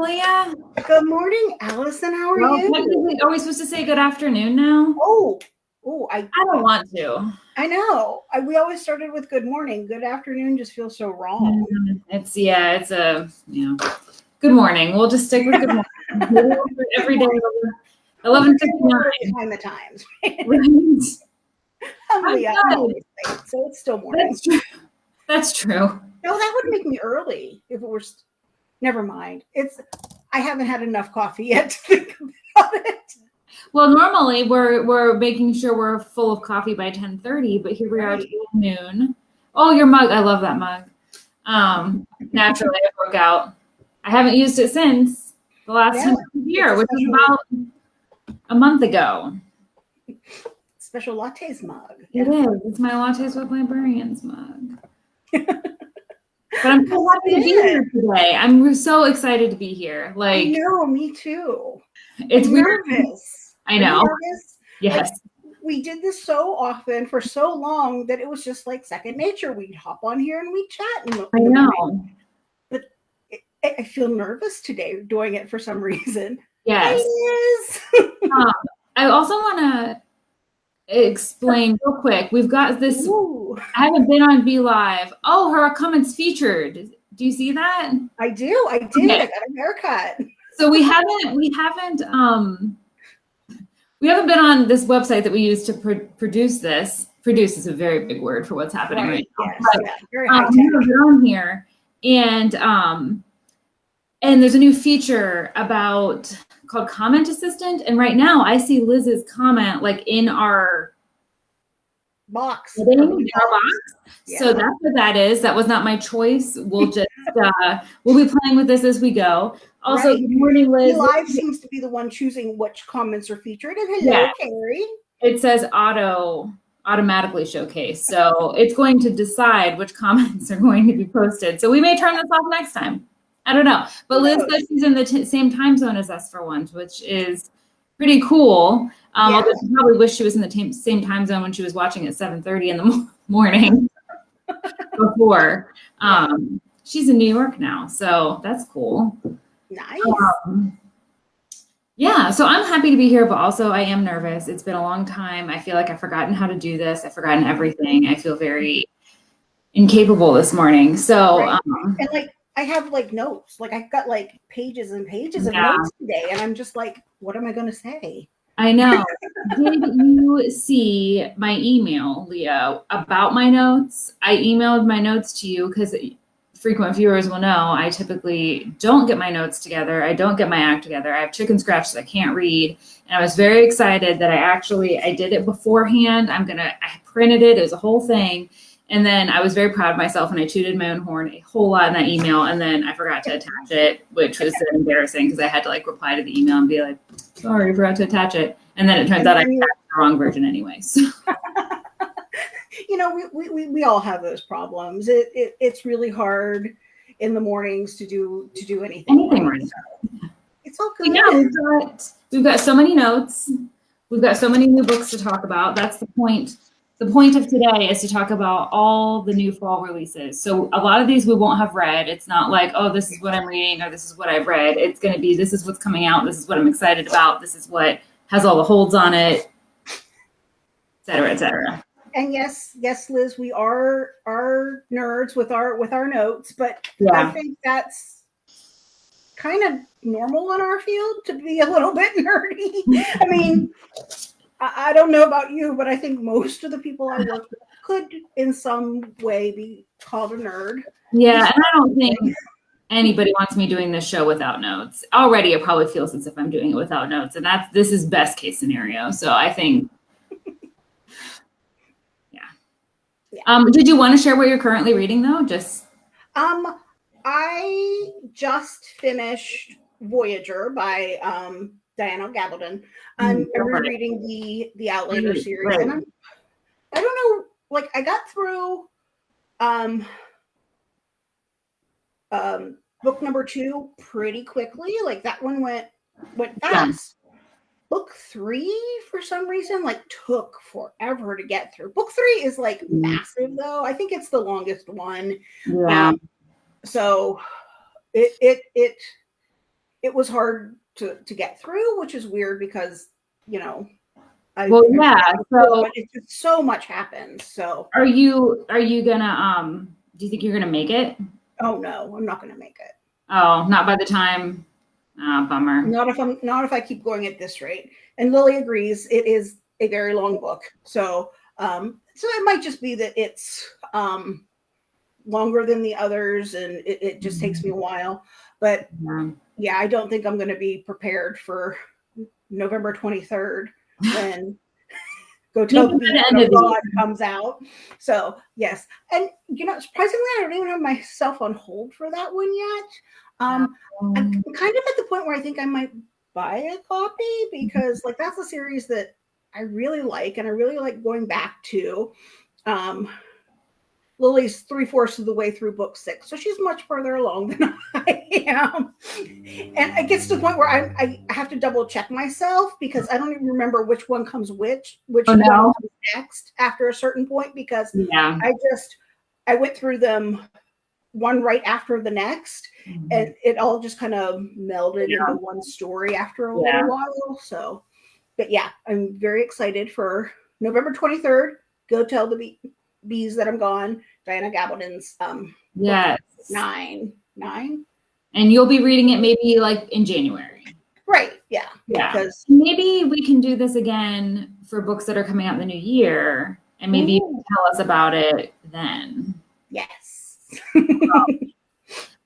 Leah. Good morning, Allison. How are Well, you? are we supposed to say good afternoon now? Oh, oh, I I don't want to. I know. I, we always started with good morning. Good afternoon just feels so wrong. Mm-hmm. It's yeah, it's a you know. Good morning. We'll just stick with good morning every day. Eleven fifty nine. Time the times. Right. I'm Leah. I'm I'm good. always late, so it's still morning. That's true. That's true. No, that would make me early if it were. Never mind. It's. I haven't had enough coffee yet to think about it. Well, normally we're we're making sure we're full of coffee by ten thirty, but here we are at noon. Oh, your mug! I love that mug. Um, naturally, it broke out. I haven't used it since the last Yeah, time here, which was special- about a month ago. Special lattes mug. It is. It's my lattes with librarians mug. but I'm so happy to be here today. I'm so excited to be here. Like, I Like know. Me too. it's I'm weird. nervous. I know. nervous? Yes. we did this so often for so long that it was just like second nature. We'd hop on here and we'd chat. And I know. I, I feel nervous today doing it for some reason. Yes. Um, I also want to explain real quick. We've got this. Ooh, I haven't been on Be Live. Oh, her comments featured. Do you see that? I do. I did. Okay. I got a haircut. So we haven't. We haven't. Um, we haven't been on this website that we use to pro- produce this. Produce is a very big word for what's happening right, now. Yes. But, yeah, um, we haven't on here, and um, and there's a new feature about called Comment Assistant. And right now, I see Liz's comment like in our box. Yeah. So that's what that is. That was not my choice. We'll just uh, we'll be playing with this as we go. Also, Right. good morning, Liz. Live seems to be the one choosing which comments are featured. And hello, Yeah. Carrie. It says auto automatically showcase, so it's going to decide which comments are going to be posted. So we may turn this off next time. I don't know, but Liz says she's in the same time zone as us for once, which is pretty cool. Um, Yeah. although she probably wish she was in the same time zone when she was watching at 7:30 in the morning before. Um, she's in New York now, so that's cool. Nice. Um, yeah, so I'm happy to be here, but also I am nervous. It's been a long time. I feel like I've forgotten how to do this. I've forgotten everything. I feel very incapable this morning. So, Right. um, and like I have like notes. Like I've got like pages and pages of Yeah. notes today. And I'm just like, what am I gonna say? I know. Did you see my email, Leah, about my notes? I emailed my notes to you because frequent viewers will know I typically don't get my notes together. I don't get my act together. I have chicken scratch that I can't read. And I was very excited that I actually I did it beforehand. I'm gonna I printed it. It was a whole thing. And then I was very proud of myself and I tooted my own horn a whole lot in that email. And then I forgot to attach it, which was embarrassing because I had to like reply to the email and be like, sorry, I forgot to attach it. And then it turns out I attached the wrong version anyway. So you know, we, we, we, we all have those problems. It, it it's really hard in the mornings to do to do anything. Anything right. right. It's all good. yeah, we've got we've got so many notes. We've got so many new books to talk about. That's the point. The point of today is to talk about all the new fall releases. So a lot of these we won't have read. It's not like, oh, this is what I'm reading or this is what I've read. It's going to be this is what's coming out. This is what I'm excited about. This is what has all the holds on it, et cetera, et cetera. And yes, yes, Liz, we are are nerds with our with our notes, but I think that's kind of normal in our field to be a little bit nerdy. I mean, I, I don't know about you, but I think most of the people I work with could, in some way, be called a nerd. Yeah, and I don't think anybody wants me doing this show without notes. Already, it probably feels as if I'm doing it without notes, and that's this is best case scenario. So I think, yeah. Yeah. Um, did you want to share what you're currently reading though? Just Um, I just finished Voyager by um, Diana Gabaldon. I'm, Mm, I'm right. rereading the the Outlander series, right. and I'm, I don't know, like I got through um, um, book number two pretty quickly. Like that one went went Yeah. fast. Book three, for some reason, like took forever to get through. Book three is like Mm. massive, though. I think it's the longest one. yeah, Um, so it it it it was hard to to get through, which is weird because you know. I, Well, yeah, so- it's just so much happens. So, Are you are you gonna um do you think you're gonna make it? oh no, I'm not going to make it. Oh, not by the time. Ah, bummer. Not if I'm not if I keep going at this rate. And Lily agrees. It is a very long book, so um, so it might just be that it's um, longer than the others, and it, it just takes me a while. But Yeah. Yeah, I don't think I'm going to be prepared for November 23rd when Go Tell the Maybe the Beast end of of the God comes out. So yes, and you know, surprisingly, I don't even have myself on hold for that one yet. Um, I'm Um, kind of at the point where I think I might buy a copy because like that's a series that I really like and I really like going back to. Um, Lily's three fourths of the way through book six, so she's much further along than I am. And it gets to the point where I, I have to double check myself because I don't even remember which one comes which, which Oh, one no. comes next after a certain point because yeah. I just I went through them one right after the next mm-hmm. and it all just kind of melded Yeah. into one story after a Yeah. little while. So, but yeah, I'm very excited for November 23rd. Go tell the bee- bees that I'm gone. Diana Gabaldon's um yes. nine nine. And you'll be reading it maybe like in January. Right. Yeah. Yeah. Because Maybe we can do this again for books that are coming out in the new year, and maybe you can tell us about it then. yes.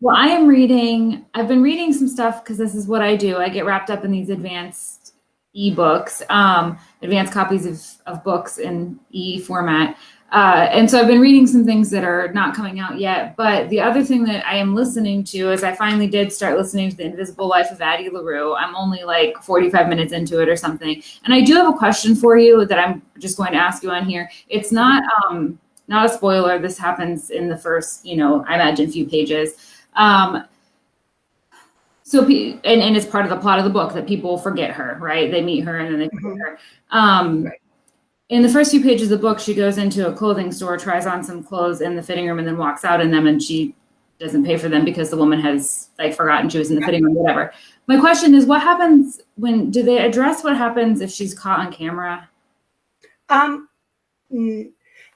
Well, I am reading, I've been reading some stuff because this is what I do. I get wrapped up in these advanced ebooks, um, advanced copies of, of books in e format. Uh, and so I've been reading some things that are not coming out yet. But the other thing that I am listening to is I finally did start listening to The Invisible Life of Addie LaRue. I'm only like 45 minutes into it or something. And I do have a question for you that I'm just going to ask you on here. It's not um, not a spoiler. This happens in the first, you know, I imagine few pages. Um, so, and, and it's part of the plot of the book that people forget her, right? They meet her and then they forget Mhm. her. Um, Right. In the first few pages of the book, she goes into a clothing store, tries on some clothes in the fitting room, and then walks out in them, and she doesn't pay for them because the woman has like forgotten she was in the fitting room, whatever. My question is, what happens when? Do they address what happens if she's caught on camera? Um mm,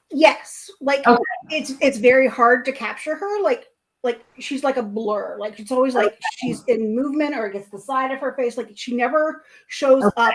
yes. Like Okay. it's it's very hard to capture her. Like like she's like a blur. Like it's always like she's in movement or against the side of her face. Like she never shows Okay. up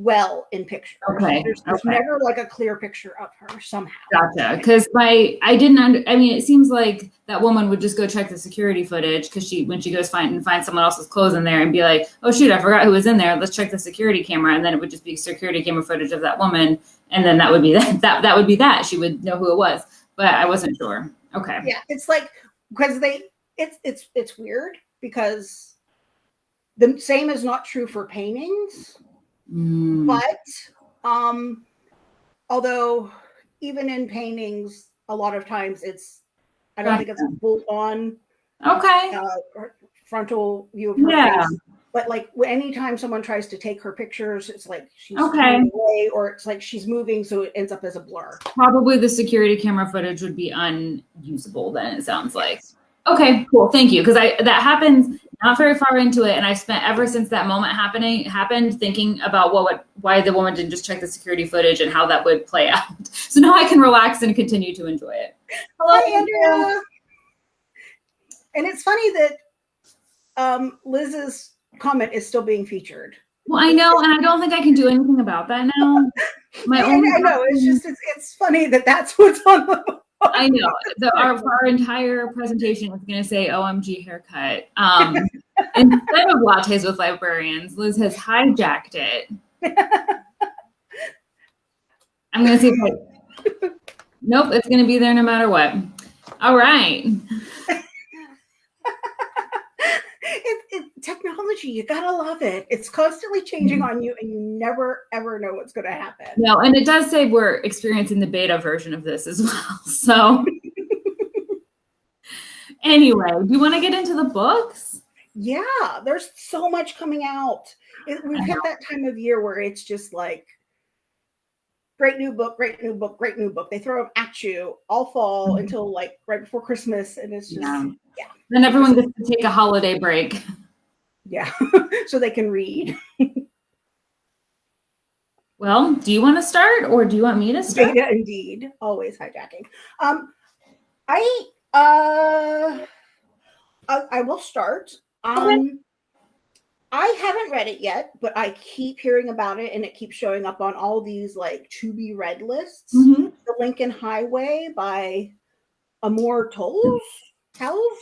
well in pictures. Okay, There's, there's okay. never like a clear picture of her somehow. Gotcha. Because my I didn't. Under, I mean, it seems like that woman would just go check the security footage because she when she goes find and find someone else's clothes in there and be like, oh shoot, I forgot who was in there. Let's check the security camera, and then it would just be security camera footage of that woman, and then that would be that. That that would be that. She would know who it was, but I wasn't sure. Okay. Yeah, it's like because they it's it's it's weird because the same is not true for paintings. Mm, but um although even in paintings a lot of times it's i don't think it's a full on okay. uh, frontal view of her Yeah. face but like anytime someone tries to take her pictures it's like she's Okay. away or it's like she's moving so it ends up as a blur Probably the security camera footage would be unusable. Then it sounds like. Okay, cool. Thank you. Because I that happens not very far into it, and I spent ever since that moment happening happened thinking about what would why the woman didn't just check the security footage and how that would play out. So now I can relax and continue to enjoy it. Hello, hi andrea and it's funny that um liz's comment is still being featured Well, I know, and I don't think I can do anything about that now. My I, own I know it's just it's, it's funny that that's what's on the I know. The, our, our entire presentation was going to say OMG haircut. Um, instead of lattes with librarians, Liz has hijacked it. I'm going to see if I. Nope, it's going to be there no matter what. All right. it, it, technology, you gotta love it. It's constantly changing Mm-hmm. on you, and you never ever know what's going to happen. No, and it does say we're experiencing the beta version of this as well. So, anyway, do you want to get into the books? Yeah, there's so much coming out. It, we've hit that time of year where it's just like great new book, great new book, great new book. They throw them at you all fall Mhm. until like right before Christmas, and it's just Yeah. yeah. Then everyone gets to take a holiday break. Yeah, so they can read. Well, do you want to start or do you want me to start? Beta indeed, always hijacking. Um, I uh, I, I will start. Um, I haven't read it yet, but I keep hearing about it, and it keeps showing up on all these like to be read lists. Mhm. The Lincoln Highway by Amor Towles. Towles.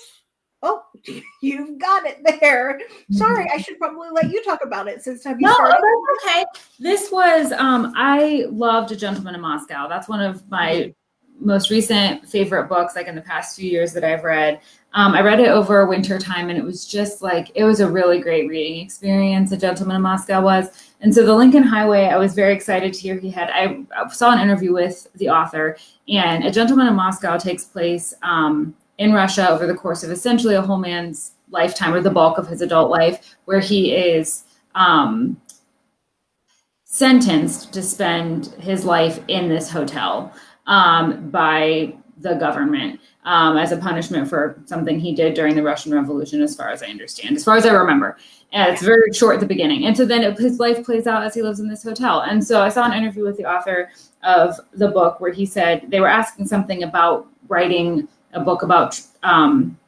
Oh, you've got it there. Sorry, I should probably let you talk about it since have you No, started? okay. This was um I loved A Gentleman in Moscow. That's one of my most recent favorite books, like in the past few years that I've read. Um, I read it over winter time and it was just like it was a really great reading experience. A Gentleman in Moscow was. And so the Lincoln Highway, I was very excited to hear he had I saw an interview with the author and A Gentleman in Moscow takes place um in Russia over the course of essentially a whole man's lifetime or the bulk of his adult life, where he is um, sentenced to spend his life in this hotel um, by the government um, as a punishment for something he did during the Russian Revolution, as far as I understand, as far as I remember. And it's very short at the beginning. And so then it, his life plays out as he lives in this hotel. And so I saw an interview with the author of the book where he said they were asking something about writing a book about um,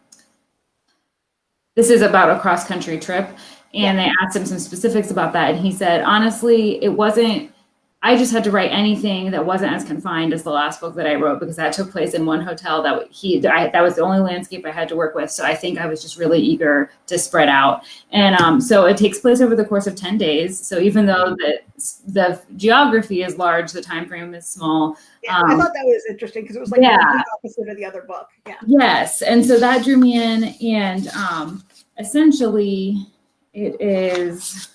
this is about a cross country trip and they asked him some specifics about that and he said honestly it wasn't i just had to write anything that wasn't as confined as the last book that i wrote because that took place in one hotel that he I, that was the only landscape i had to work with so i think i was just really eager to spread out and um, so it takes place over the course of 10 days so even though the the geography is large the time frame is small Yeah, I um, thought that was interesting because it was like yeah. the opposite of the other book. Yeah. Yes, and so that drew me in, and um, essentially, it is.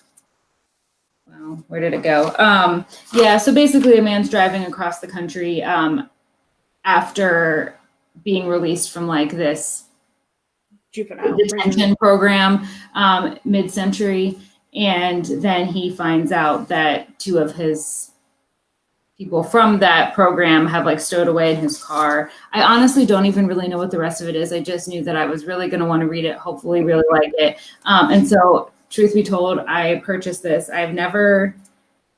Where did it go? Um, yeah, so basically, a man's driving across the country um, after being released from like this Juvenile. detention program um, mid-century, and then he finds out that two of his people from that program have like stowed away in his car. I honestly don't even really know what the rest of it is. I just knew that I was really going to want to read it, hopefully really like it. Um, and so truth be told, I purchased this. I've never,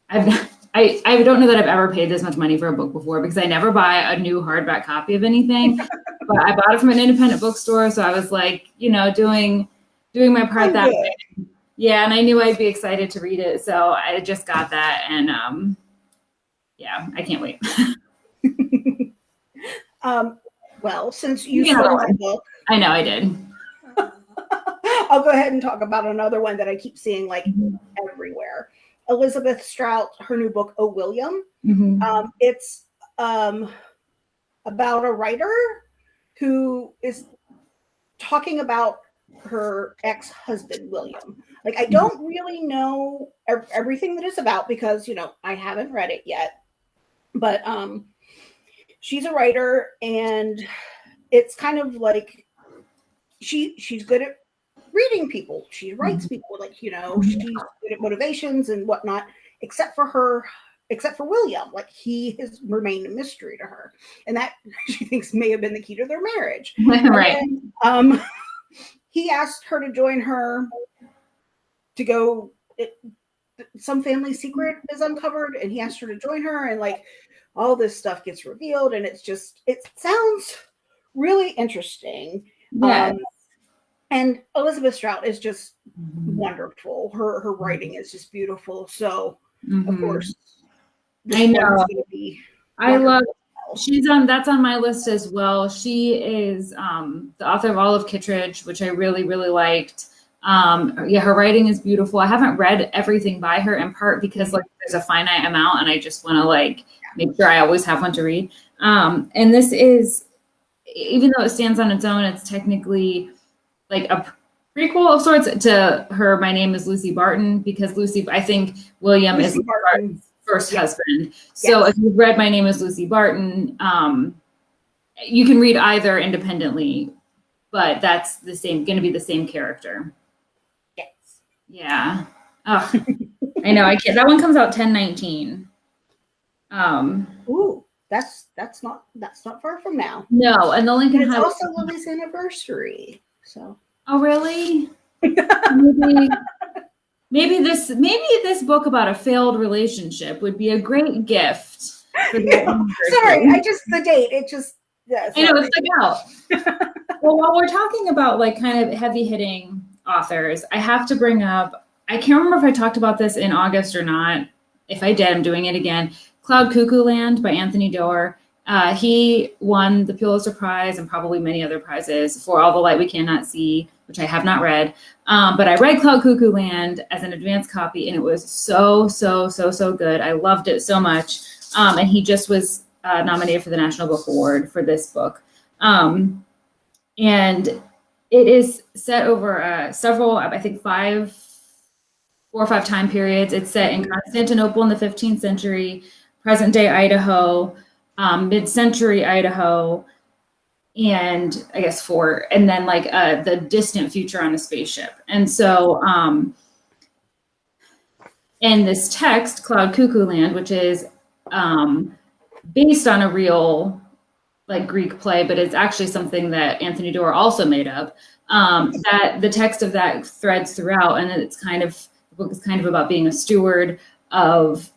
I've, I, I don't know that I've ever paid this much money for a book before because I never buy a new hardback copy of anything, but I bought it from an independent bookstore. So I was like, you know, doing, doing my part that way. Yeah. And I knew I'd be excited to read it. So I just got that and, um, yeah, I can't wait. Um, well, since you You know the book, I know I did. I'll go ahead and talk about another one that I keep seeing like Mhm. everywhere. Elizabeth Strout, her new book, Oh William. Mhm. Um, it's um, about a writer who is talking about her ex-husband William. Like I don't really know ev- everything that it's about because you know I haven't read it yet. But um, she's a writer, and it's kind of like she she's good at reading people. She writes mm-hmm. people like you know mm-hmm. she's good at motivations and whatnot. Except for her except for William. Like he has remained a mystery to her, and that she thinks may have been the key to their marriage. right. And, um, he asked her to join her to go. It, some family secret mm-hmm. is uncovered, and he asked her to join her, and like all this stuff gets revealed, and it's just it sounds really interesting. Yeah. Um, and Elizabeth Strout is just Mhm. wonderful. Her her writing is just beautiful. So of Mhm. course, I know. I love she's on that's on my list as well. She is um the author of Olive Kitteridge, which I really, really liked. Um yeah, her writing is beautiful. I haven't read everything by her in part because like there's a finite amount and I just want to like make sure I always have one to read. Um and this is even though it stands on its own, it's technically like a prequel of sorts to her My Name is Lucy Barton because Lucy I think William is Lucy Barton. Barton's first Yeah. husband. So Yes. if you've read My Name is Lucy Barton, um, you can read either independently, but that's the same, going to be the same character. Yes. Yeah. Oh, I know. I can't. That one comes out ten nineteen. Um, Ooh, that's that's not that's not far from now. no, and the And Lincoln it's Highway. also Lily's anniversary. So oh, really? maybe, maybe this maybe this book about a failed relationship would be a great gift. Sorry, I just the date. It just yeah, I know it's stuck out. Oh. well, while we're talking about like kind of heavy hitting authors, I have to bring up. I can't remember if I talked about this in August or not. If I did, I'm doing it again. Cloud Cuckoo Land by Anthony Doerr. Uh, he won the Pulitzer Prize and probably many other prizes for All the Light We Cannot See, which I have not read. Um, but I read Cloud Cuckoo Land as an advance copy, and it was so, so, so, so good. I loved it so much. Um, and he just was uh, nominated for the National Book Award for this book. Um, and it is set over uh, several, I think, five, four or five time periods. It's set in Constantinople in the 15th century, present day Idaho, um, mid century Idaho, and I guess four, and then like uh, the distant future on a spaceship. And so, um, in this text, Cloud Cuckoo Land, which is um, based on a real like Greek play, but it's actually something that Anthony Doerr also made up. Um, that the text of that threads throughout, and it's kind of the book is kind of about being a steward of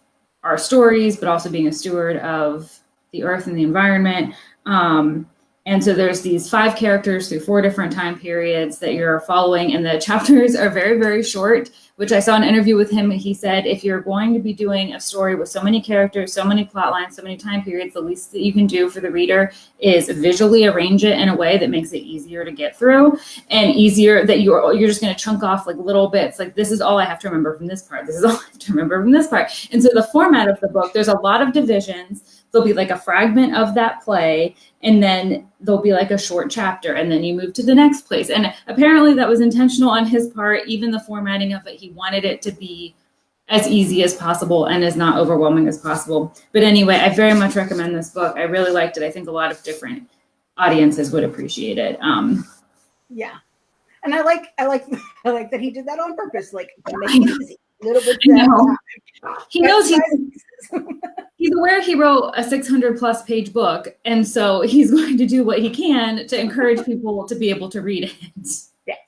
our stories, but also being a steward of the earth and the environment. Um, and so there's these five characters through four different time periods that you're following, and the chapters are very, very short, which I saw an interview with him. He said, if you're going to be doing a story with so many characters, so many plot lines, so many time periods, the least that you can do for the reader is visually arrange it in a way that makes it easier to get through and easier that you're, you're just going to chunk off like little bits. Like, this is all I have to remember from this part. This is all I have to remember from this part. And so the format of the book, there's a lot of divisions there'll be like a fragment of that play and then there'll be like a short chapter and then you move to the next place. And apparently that was intentional on his part even the formatting of it he wanted it to be as easy as possible and as not overwhelming as possible. But anyway i very much recommend this book. I really liked it. I think a lot of different audiences would appreciate it. Um yeah. And i like i like i like that he did that on purpose like make it easy little bit he knows he's he's aware he wrote a 600 plus page book and so he's going to do what he can to encourage people to be able to read it. Yes.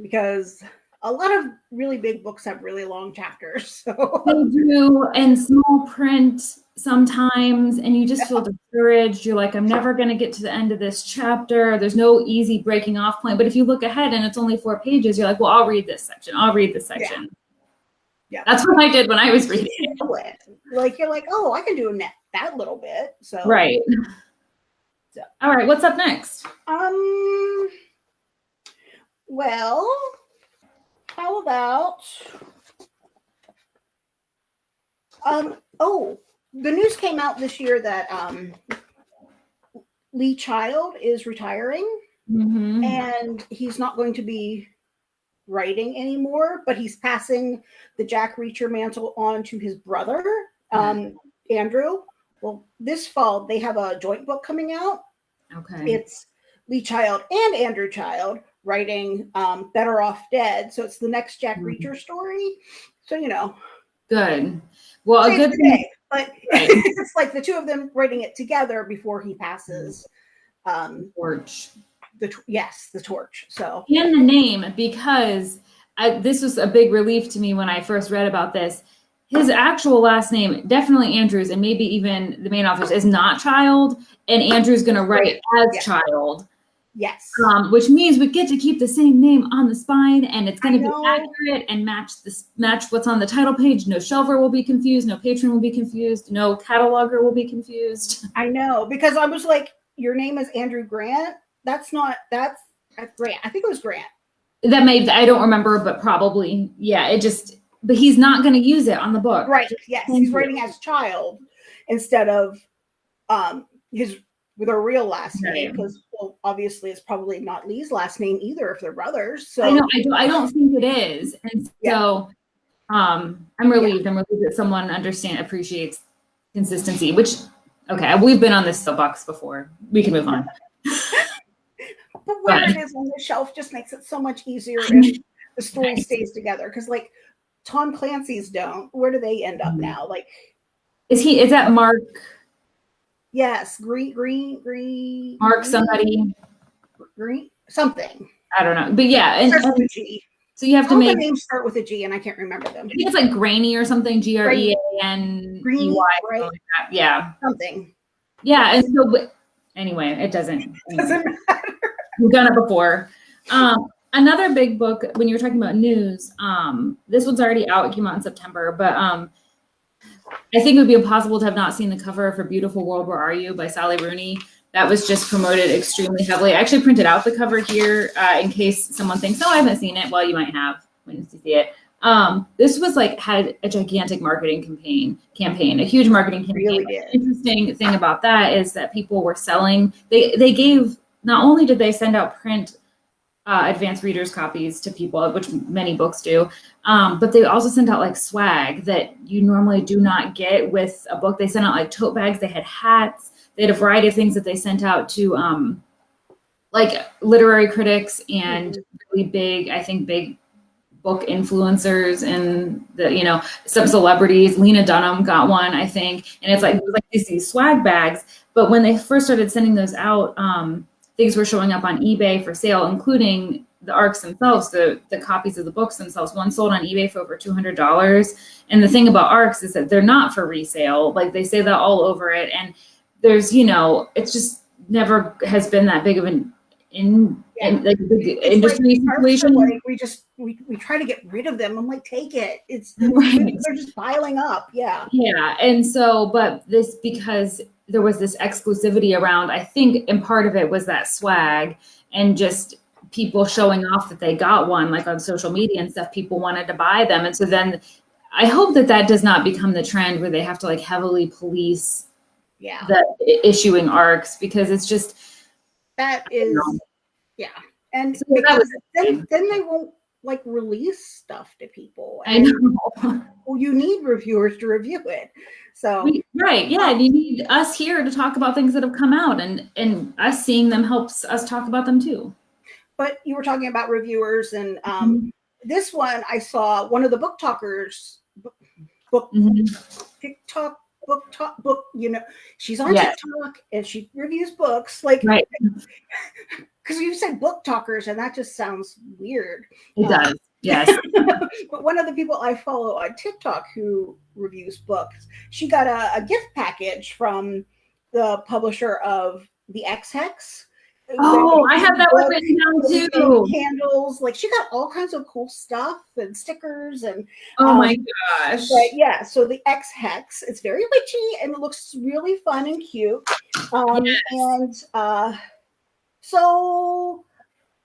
Because a lot of really big books have really long chapters so they do and small print sometimes and you just feel discouraged you're like i'm never going to get to the end of this chapter there's no easy breaking off point but if you look ahead and it's only four pages you're like well i'll read this section i'll read this section yeah. Yeah. That's what I did when I was reading it. Like you're like, oh, I can do that that little bit. So right. So. All right, what's up next? Um. Well, how about um? Oh, the news came out this year that um, Lee Child is retiring, mm-hmm. and he's not going to be writing anymore, but he's passing the Jack Reacher mantle on to his brother, um, Andrew. Well, this fall they have a joint book coming out. Okay. It's Lee Child and Andrew Child writing um, Better Off Dead. So it's the next Jack mm-hmm. Reacher story. So, you know. Good. Well, a good thing. But it's like the two of them writing it together before he passes. Um, Torch. the yes the torch so. And the name because I, this was a big relief to me when i first read about this. His actual last name definitely andrews and maybe even the main authors is not child and andrew's going to write as yes. child yes um, which means we get to keep the same name on the spine and it's going to be accurate and match this match what's on the title page no shelver will be confused no patron will be confused no cataloger will be confused i know because i was like your name is andrew grant that's not that's Grant. I think it was Grant. That may I don't remember, but probably yeah. It just but he's not going to use it on the book. Right. Yes, he's writing as child instead of um his with a real last name because well obviously it's probably not Lee's last name either if they're brothers. So I know I, do, I don't think it is, and so yeah. um I'm relieved. Yeah. I'm relieved that someone understand appreciates consistency. Which okay, we've been on this soapbox before. We can move on. but where it is on the shelf just makes it so much easier if the story stays together. Because like Tom Clancy's don't. Where do they end up mm-hmm. now? Like, is he? Is that Mark? Yes, green, green, green. Mark somebody. Green something. I don't know, but yeah, and, and a G. so you have to All the make. names start with a G, and I can't remember them. I think it's like grainy or something. G R E A N E Greaney, right? like. Yeah, Something. yeah, and so anyway, it doesn't. Doesn't We've done it before. Um, another big book when you were talking about news. Um, this one's already out. It came out in September, but um, I think it would be impossible to have not seen the cover for "Beautiful World, Where Are You" by Sally Rooney. That was just promoted extremely heavily. I actually printed out the cover here uh, in case someone thinks, "Oh, I haven't seen it." Well, you might have when you see it. Um, this was like had a gigantic marketing campaign, campaign, a huge marketing campaign. Really interesting thing about that is that people were selling. They they gave not only did they send out print uh, advanced readers copies to people, which many books do, um, but they also sent out like swag that you normally do not get with a book. They sent out like tote bags. They had hats. They had a variety of things that they sent out to um, like literary critics and really big, I think, big book influencers and the you know some celebrities. Lena Dunham got one, I think, and it's like it was like these, swag bags. But when they first started sending those out, um, things were showing up on eBay for sale, including the arcs themselves, the the copies of the books themselves. One sold on eBay for over two hundred dollars. And the thing about arcs is that they're not for resale. Like they say that all over it, and there's you know it's just never has been that big of an in, in like big industry like, situation. Like we just we, we try to get rid of them. I'm like, take it. It's Right. they're just piling up. Yeah. Yeah, and so, but this because there was this exclusivity around, I think, and part of it was that swag and just people showing off that they got one, like on social media and stuff. People wanted to buy them, and so then I hope that that does not become the trend where they have to like heavily police Yeah. the issuing arcs because it's just That is yeah. And So because then then they won't like release stuff to people. I And know. well, you need reviewers to review it. So We- right yeah you need us here to talk about things that have come out and and us seeing them helps us talk about them too but you were talking about reviewers and um this one I saw one of the book talkers book, book Mhm. TikTok book talk book, you know, she's on Yes. TikTok and she reviews books like right because you said book talkers and that just sounds weird. it does yes but one of the people I follow on TikTok who reviews books, she got a, a gift package from the publisher of the Ex Hex. Oh, I have that one written down too. Candles, like she got all kinds of cool stuff and stickers and Oh my Um, gosh. but yeah, so the Ex Hex, it's very witchy and it looks really fun and cute. Um, Yes. And uh, so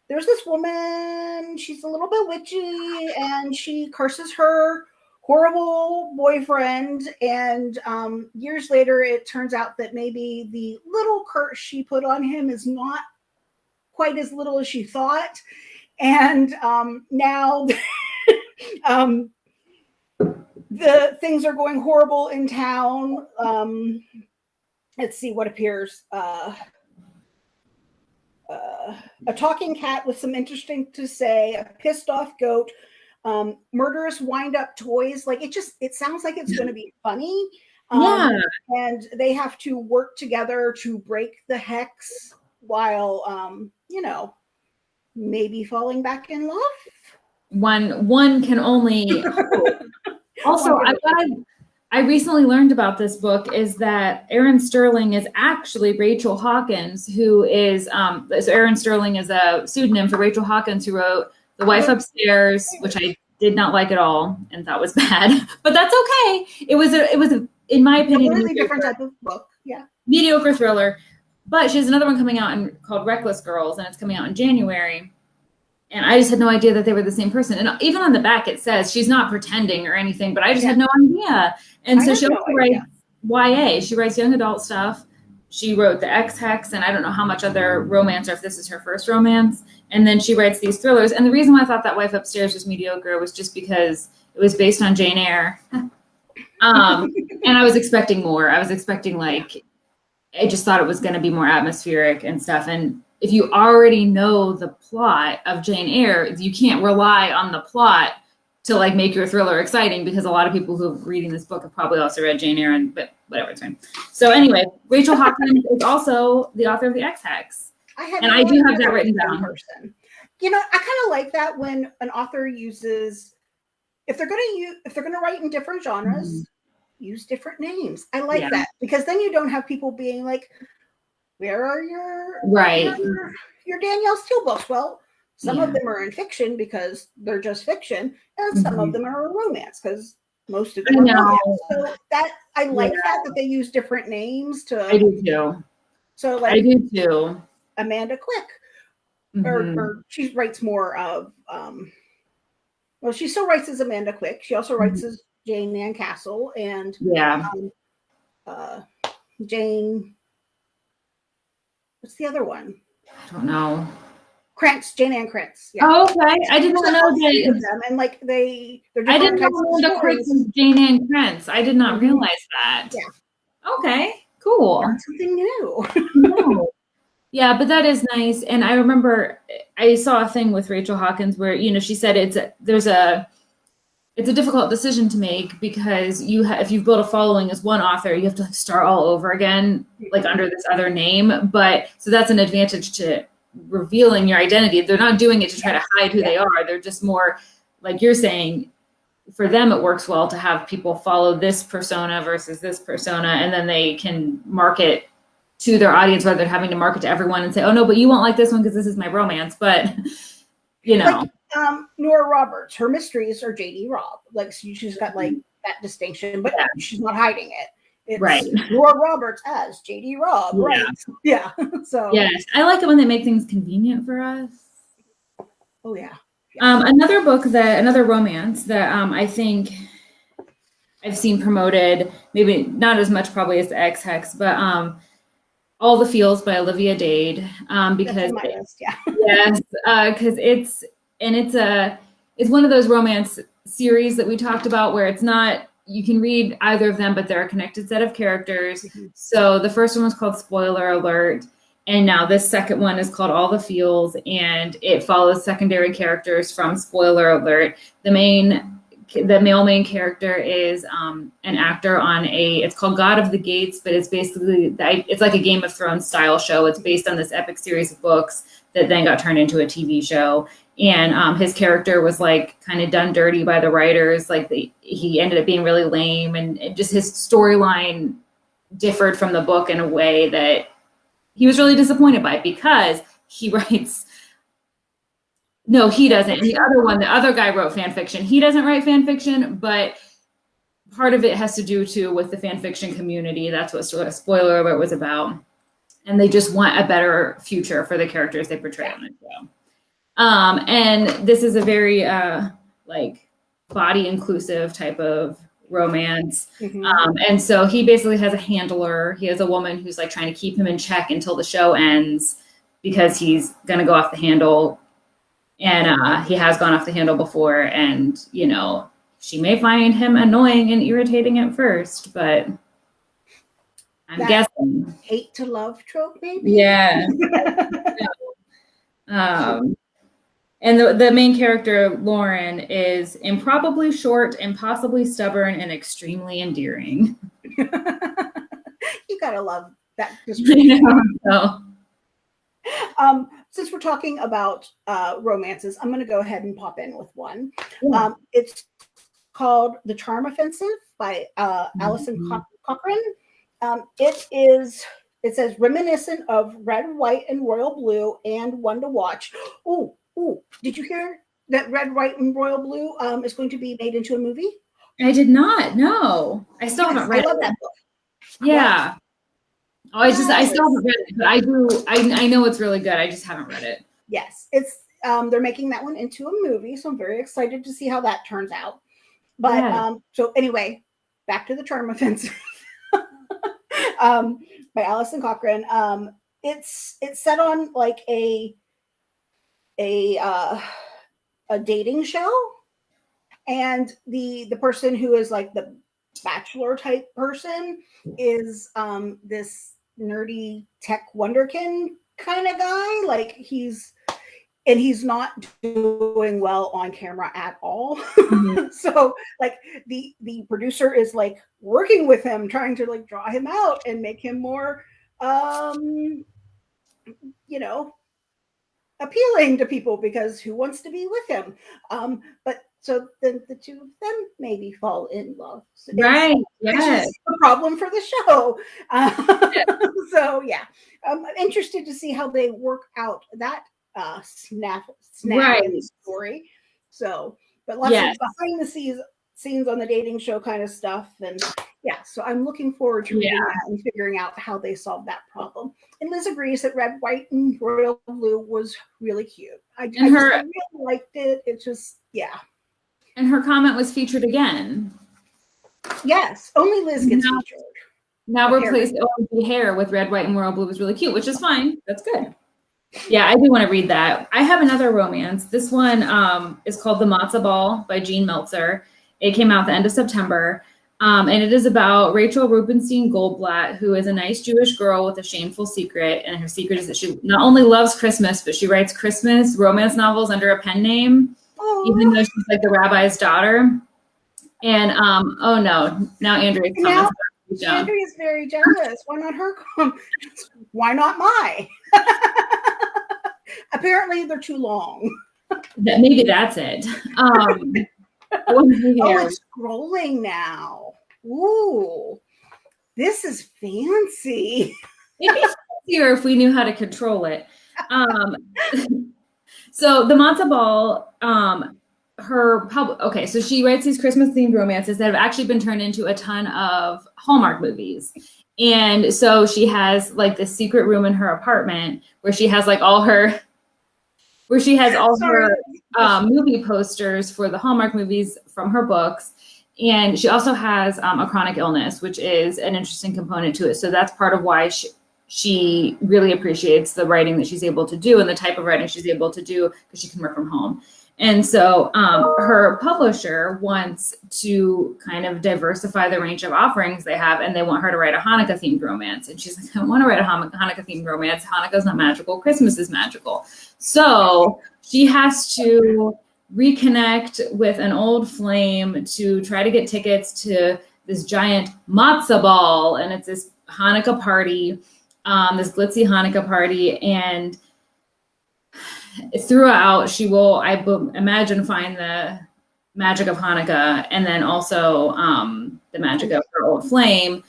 there's this woman, she's a little bit witchy and she curses her horrible boyfriend. And um, years later, it turns out that maybe the little curse she put on him is not quite as little as she thought. And um, now um, the things are going horrible in town. Um, let's see what appears. Uh, uh, a talking cat with some interesting to say, a pissed off goat, um, murderous wind up toys. Like it just, it sounds like it's going to be funny. Um, yeah. And they have to work together to break the hex while, um, you know, maybe falling back in love. One one can only also I can what I recently learned about this book is that Erin Sterling is actually Rachel Hawkins, who is um so Erin Sterling is a pseudonym for Rachel Hawkins, who wrote The Wife Upstairs, which I did not like at all and thought was bad, but that's okay. It was a it was a in my opinion a different mediocre- type of book. Yeah. mediocre thriller. But she has another one coming out in, called Reckless Girls, and it's coming out in January. And I just had no idea that they were the same person. And even on the back, it says she's not pretending or anything, but I just had no idea. And I so she also writes YA. She writes young adult stuff. She wrote The Ex Hex, and I don't know how much other romance or if this is her first romance. And then she writes these thrillers. And the reason why I thought that Wife Upstairs was mediocre was just because it was based on Jane Eyre. um, and I was expecting more. I was expecting like I just thought it was going to be more atmospheric and stuff. And if you already know the plot of Jane Eyre, you can't rely on the plot to like make your thriller exciting because a lot of people who are reading this book have probably also read Jane Eyre and but whatever it's fine. So anyway, Rachel Hawkins is also the author of the Ex Hex. I And no I do have that written down. Person. you know, I kind of like that when an author uses if they're going to use if they're going to write in different genres, mm-hmm. use different names. I like yeah. that because then you don't have people being like, "Where are your right your, your Danielle Steel books?" Well, some yeah. of them are in fiction because they're just fiction, and some mm-hmm. of them are romance because most of them are romance. So that I like yeah. that that they use different names to. I do too. So like I do too. Amanda Quick, mm-hmm. or, or she writes more of. um well, she still writes as Amanda Quick. She also writes mm-hmm. as Jane Ann Castle and yeah, um, uh, Jane. What's the other one? I don't know. Krentz, Jayne Ann Krentz. Yeah. Oh, okay. I didn't know that. Them and like they, they're I didn't know Amanda Quick was Jayne Ann Krentz. I did not mm-hmm. realize that. Yeah. Okay. Cool. something new. no. Yeah, but that is nice. And I remember I saw a thing with Rachel Hawkins where you know she said it's a, there's a it's a difficult decision to make because you have if you've built a following as one author, you have to start all over again, like under this other name. But so that's an advantage to revealing your identity. They're not doing it to try to hide who they are. They're just more like you're saying. For them, it works well to have people follow this persona versus this persona, and then they can market to their audience rather than having to market to everyone and say, oh no, but you won't like this one because this is my romance. But you know, like, um, Nora Roberts, her mysteries are JD Robb. Like she's got like that distinction, but yeah. she's not hiding it. It's right. Nora Roberts as JD Robb. Yeah. Right. Yeah. so yes, I like it when they make things convenient for us. Oh yeah. yeah. Um, another book that another romance that um, I think I've seen promoted, maybe not as much probably as the Ex Hex, but um, all the Feels by Olivia Dade um, because list, yeah. yes, because uh, it's and it's a it's one of those romance series that we talked about where it's not you can read either of them, but they're a connected set of characters. Mm-hmm. So the first one was called Spoiler Alert, and now this second one is called All the Feels, and it follows secondary characters from Spoiler Alert. The main the male main character is um, an actor on a it's called god of the gates but it's basically it's like a game of thrones style show it's based on this epic series of books that then got turned into a tv show and um, his character was like kind of done dirty by the writers like the, he ended up being really lame and just his storyline differed from the book in a way that he was really disappointed by because he writes no, he doesn't. The other one, the other guy wrote fan fiction. He doesn't write fan fiction, but part of it has to do too with the fan fiction community. That's what sort of spoiler alert was about. And they just want a better future for the characters they portray on the show. Um, and this is a very uh, like body inclusive type of romance. Mm-hmm. Um, and so he basically has a handler. He has a woman who's like trying to keep him in check until the show ends because he's going to go off the handle and uh, he has gone off the handle before and you know she may find him annoying and irritating at first but i'm that guessing hate to love trope maybe yeah um and the, the main character lauren is improbably short impossibly stubborn and extremely endearing you gotta love that description. so. um since we're talking about uh, romances, I'm going to go ahead and pop in with one. Yeah. Um, it's called The Charm Offensive by uh, mm-hmm. Cochrun. Um, it is, it says reminiscent of Red, White, and Royal Blue and One to Watch. Oh, oh, did you hear that Red, White, and Royal Blue um, is going to be made into a movie? I did not. No, I still yes, haven't read I love it. that book. Yeah. Oh, I just I still haven't read it, but I do I I know it's really good. I just haven't read it. Yes, it's um they're making that one into a movie, so I'm very excited to see how that turns out. But yeah. um so anyway, back to the charm offensive. um by Alison Cochrun. Um it's it's set on like a a uh a dating show and the the person who is like the bachelor type person is um this nerdy tech wonderkin kind of guy. Like he's and he's not doing well on camera at all. Mm-hmm. so like the the producer is like working with him, trying to like draw him out and make him more um you know appealing to people because who wants to be with him? Um, but so then the two of them maybe fall in love. So right. Yes. The problem for the show. Uh, so yeah, I'm interested to see how they work out that uh, snap snap right. story. So, but lots yes. of behind the scenes scenes on the dating show kind of stuff, and yeah. So I'm looking forward to reading yeah. that and figuring out how they solve that problem. And Liz agrees that red, white, and royal blue was really cute. I, I, her, I really liked it. It just yeah. And her comment was featured again. Yes, only Liz gets now, featured. Now replaced OMG hair with red, white, and royal blue was really cute, which is fine. That's good. Yeah, I do want to read that. I have another romance. This one um, is called The Matzo Ball by Jean Meltzer. It came out the end of September. Um, and it is about Rachel Rubenstein Goldblatt, who is a nice Jewish girl with a shameful secret. And her secret is that she not only loves Christmas, but she writes Christmas romance novels under a pen name, Aww. even though she's like the rabbi's daughter. And um, oh no, now Andrea's now, Andrea's very jealous. Why not her? Why not my? Apparently, they're too long. That maybe that's it. Um, oh, it's scrolling now. Ooh, this is fancy. It'd be easier if we knew how to control it. Um, so the matzo ball, um, her pub. Okay, so she writes these Christmas themed romances that have actually been turned into a ton of Hallmark movies. And so she has like this secret room in her apartment where she has like all her where she has all her um, movie posters for the Hallmark movies from her books. And she also has um, a chronic illness, which is an interesting component to it. So that's part of why she, she really appreciates the writing that she's able to do and the type of writing she's able to do because she can work from home. And so um, her publisher wants to kind of diversify the range of offerings they have, and they want her to write a Hanukkah themed romance. And she's like, I want to write a Hanukkah themed romance. Hanukkah's not magical. Christmas is magical. So she has to reconnect with an old flame to try to get tickets to this giant matzah ball. And it's this Hanukkah party, um, this glitzy Hanukkah party. And throughout, she will, I imagine, find the magic of Hanukkah and then also um, the magic of her old flame.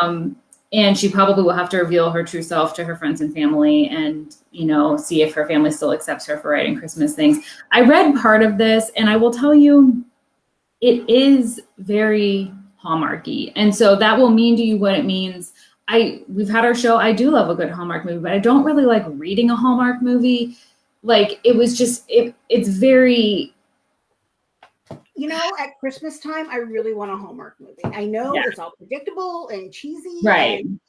Um, and she probably will have to reveal her true self to her friends and family and you know see if her family still accepts her for writing christmas things. I read part of this and i will tell you it is very hallmarky. And so that will mean to you what it means. I we've had our show. I do love a good hallmark movie but i don't really like reading a hallmark movie like it was just it it's very you know, at Christmas time, I really want a Hallmark movie. I know yeah. it's all predictable and cheesy. Right. And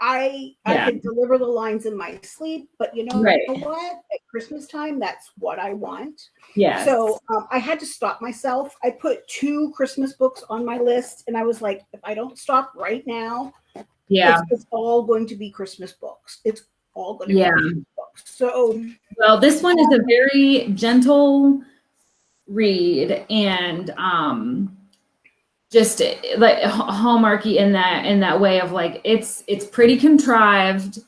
I yeah. I can deliver the lines in my sleep, but you know, right. what? At Christmas time, that's what I want. Yeah. So um, I had to stop myself. I put two Christmas books on my list, and I was like, if I don't stop right now, yeah, it's, it's all going to be Christmas books. It's all going to yeah. be. So, well, this one is a very gentle read and um just like hallmarky in that in that way of like it's it's pretty contrived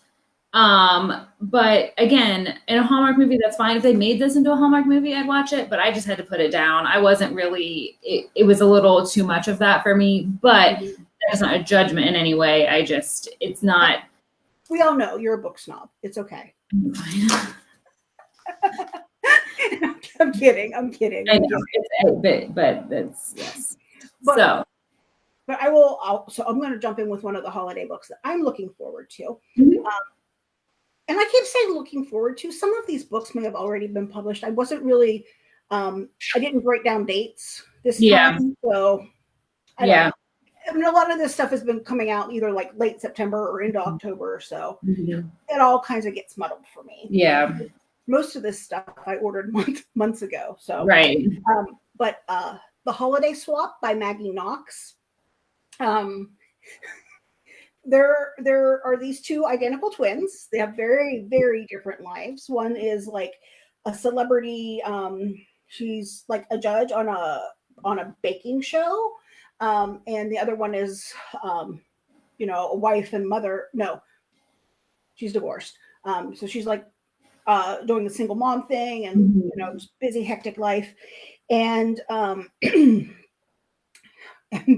um but again in a hallmark movie that's fine. If they made this into a hallmark movie i'd watch it but i just had to put it down. I wasn't really it, it was a little too much of that for me but that's not a judgment in any way. I just it's not we all know you're a book snob. It's okay I'm kidding. I'm kidding. I know, but but that's yes. But, so, but I will. I'll, so I'm going to jump in with one of the holiday books that I'm looking forward to. Mm-hmm. Um, and I keep saying looking forward to. Some of these books may have already been published. I wasn't really. Um, I didn't break down dates this yeah. time, so I yeah. I mean, a lot of this stuff has been coming out either like late September or into mm-hmm. October, so mm-hmm. it all kinds of gets muddled for me. Yeah most of this stuff I ordered months months ago. So right. Um, but uh, the Holiday Swap by Maggie Knox. Um, there there are these two identical twins. They have very very different lives. One is like a celebrity. Um, she's like a judge on a on a baking show, um, and the other one is um, you know a wife and mother. No, she's divorced. Um, so she's like uh, doing the single mom thing and Mhm. you know just busy hectic life and um and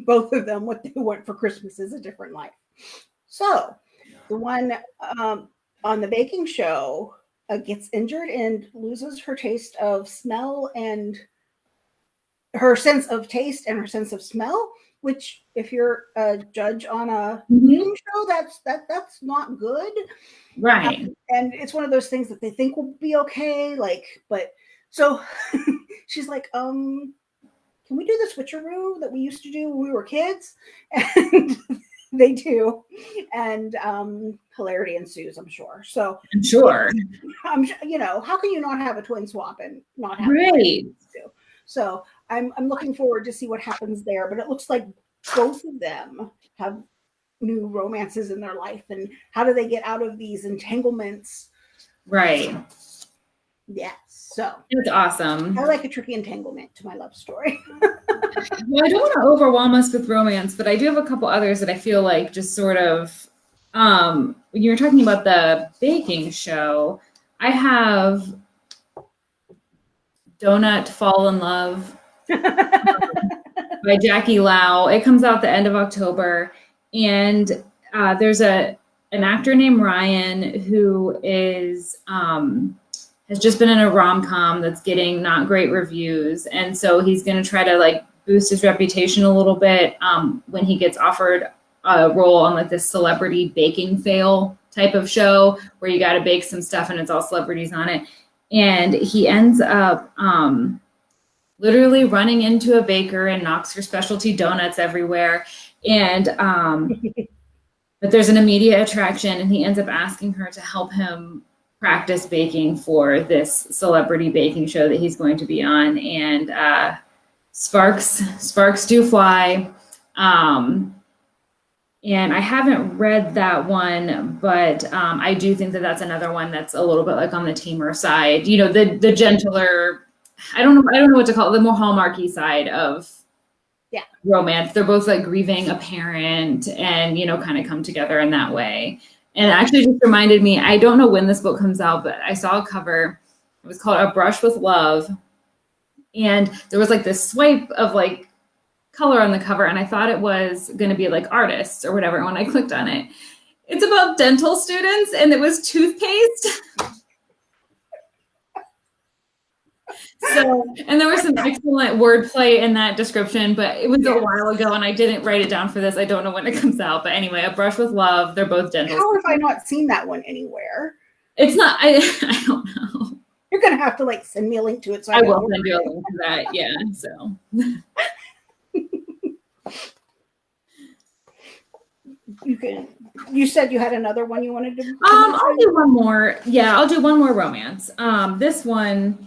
both of them what they want for christmas is a different life so the one um, on the baking show uh, gets injured and loses her taste of smell and her sense of taste and her sense of smell which if you're a judge on a Mhm. show that's that that's not good Right. and it's one of those things that they think will be okay like but so she's like um can we do the switcheroo that we used to do when we were kids and they do and um hilarity ensues i'm sure so I'm sure. i'm you know how can you not have a twin swap and not have Right. so i'm i'm looking forward to see what happens there but it looks like both of them have new romances in their life and how do they get out of these entanglements Right. Yes. So It's awesome. I like a tricky entanglement to my love story. Well, I don't want to overwhelm us with romance, but I do have a couple others that I feel like just sort of um when you were talking about the baking show, I have Donut Fall in Love by Jackie Lau. It comes out the end of October, and uh, there's a an actor named Ryan who is um, has just been in a rom com that's getting not great reviews, and so he's going to try to like boost his reputation a little bit um, when he gets offered a role on like this celebrity baking fail type of show where you got to bake some stuff and it's all celebrities on it, and he ends up. Um, literally running into a baker and knocks her specialty donuts everywhere. And um, but there's an immediate attraction, and he ends up asking her to help him practice baking for this celebrity baking show that he's going to be on. And uh, sparks sparks do fly. Um, and I haven't read that one, but um, I do think that that's another one that's a little bit like on the tamer side. You know, the the gentler. I don't know. I don't know what to call it. The more hallmarky side of Yeah. romance. They're both like grieving a parent, and you know, kind of come together in that way. And it actually just reminded me. I don't know when this book comes out, but I saw a cover. It was called A Brush with Love, and there was like this swipe of like color on the cover, and I thought it was going to be like artists or whatever. And when I clicked on it, it's about dental students, and it was toothpaste. So, and there was some excellent wordplay in that description, but it was a while ago and I didn't write it down for this. I don't know when it comes out, but anyway, A Brush with Love, they're both dental. How have I not seen that one anywhere? It's not, I, I don't know. You're gonna have to like send me a link to it. So I, I will send you a link to that. Yeah. So, You can. You said you had another one you wanted to. um, I'll do one more. Yeah, I'll do one more romance. Um, this one,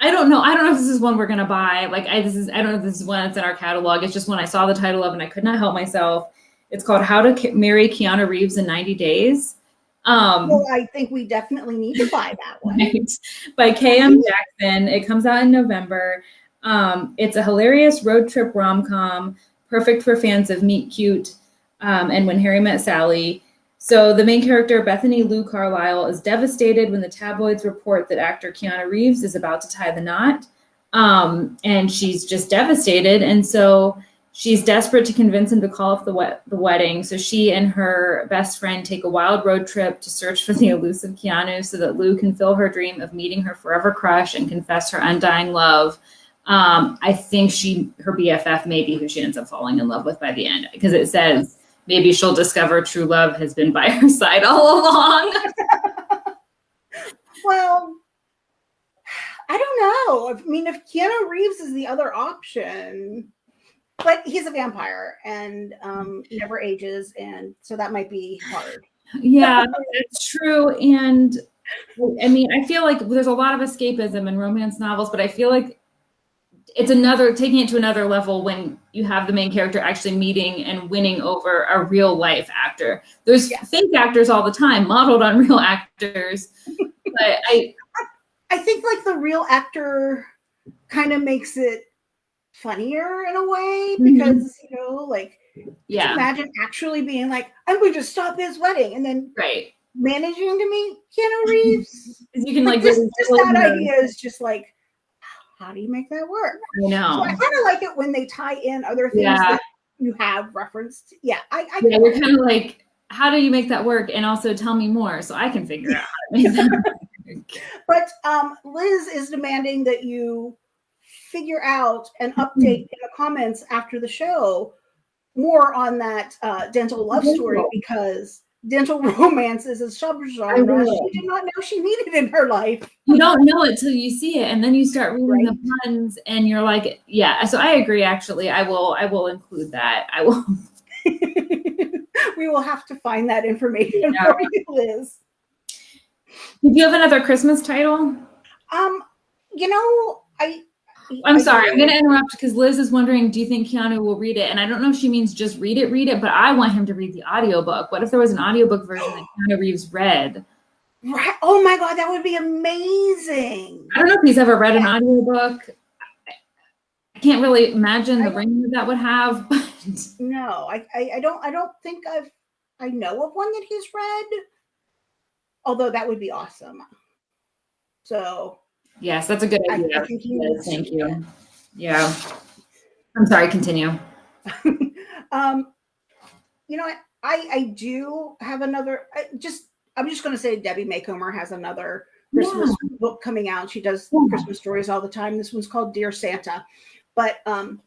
I don't know. I don't know if this is one we're gonna buy. Like, I this is I don't know if this is one that's in our catalog. It's just one I saw the title of and I could not help myself. It's called How to K- Marry Keanu Reeves in 90 Days. Um, Well, I think we definitely need to buy that one. right, by K.M. Jackson. It comes out in November. Um, it's a hilarious road trip rom com, perfect for fans of Meet Cute um, and When Harry Met Sally. So the main character, Bethany Lou Carlisle, is devastated when the tabloids report that actor Keanu Reeves is about to tie the knot. Um, and she's just devastated. And so she's desperate to convince him to call off the, wed- the wedding. So she and her best friend take a wild road trip to search for the elusive Keanu so that Lou can fill her dream of meeting her forever crush and confess her undying love. Um, I think she, her BFF, may be who she ends up falling in love with by the end because it says maybe she'll discover true love has been by her side all along. Well, I don't know. I mean, if Keanu Reeves is the other option, but he's a vampire and um, never ages, and so that might be hard. yeah, it's true. And I mean, I feel like there's a lot of escapism in romance novels, but I feel like it's another taking it to another level when you have the main character actually meeting and winning over a real life actor. There's Yeah. fake actors all the time, modeled on real actors. but I I think like the real actor kind of makes it funnier in a way Mhm. because you know, like yeah, imagine actually being like, "I'm going to stop this wedding," and then right. managing to meet Keanu Reeves. You can Like like just, just that idea is just like, how do you make that work? I So know. I kind of like it when they tie in other things Yeah. that you have referenced. Yeah, I, I Yeah, you're kind of like, how do you make that work? And also tell me more so I can figure out how to make that. But um, Liz is demanding that you figure out and update in the comments after the show more on that uh, dental love story because dental romance is a subgenre she did not know she needed in her life. You don't know it till you see it, and then you start reading Right. the puns, and you're like, yeah. So I agree. Actually, I will. I will include that. I will. we will have to find that information Yeah. for you, Liz. Do you have another Christmas title? Um, you know, I. I'm I- sorry, I'm going to interrupt because Liz is wondering, do you think Keanu will read it? And I don't know if she means just read it, read it, but I want him to read the audiobook. What if there was an audiobook version that Keanu Reeves read? Right. Oh my god, that would be amazing. I don't know if he's ever read an audiobook. I can't really imagine the ring that that would have. But No, I, I, I don't I don't think I've I know of one that he's read. Although that would be awesome. So yes, that's a good idea. I think he Yes, thank you. Yeah. I'm sorry, continue. um, you know, I, I I do have another. I just I'm just going to say Debbie Macomber has another Christmas book coming out. She does Yeah. Christmas stories all the time. This one's called Dear Santa, but um,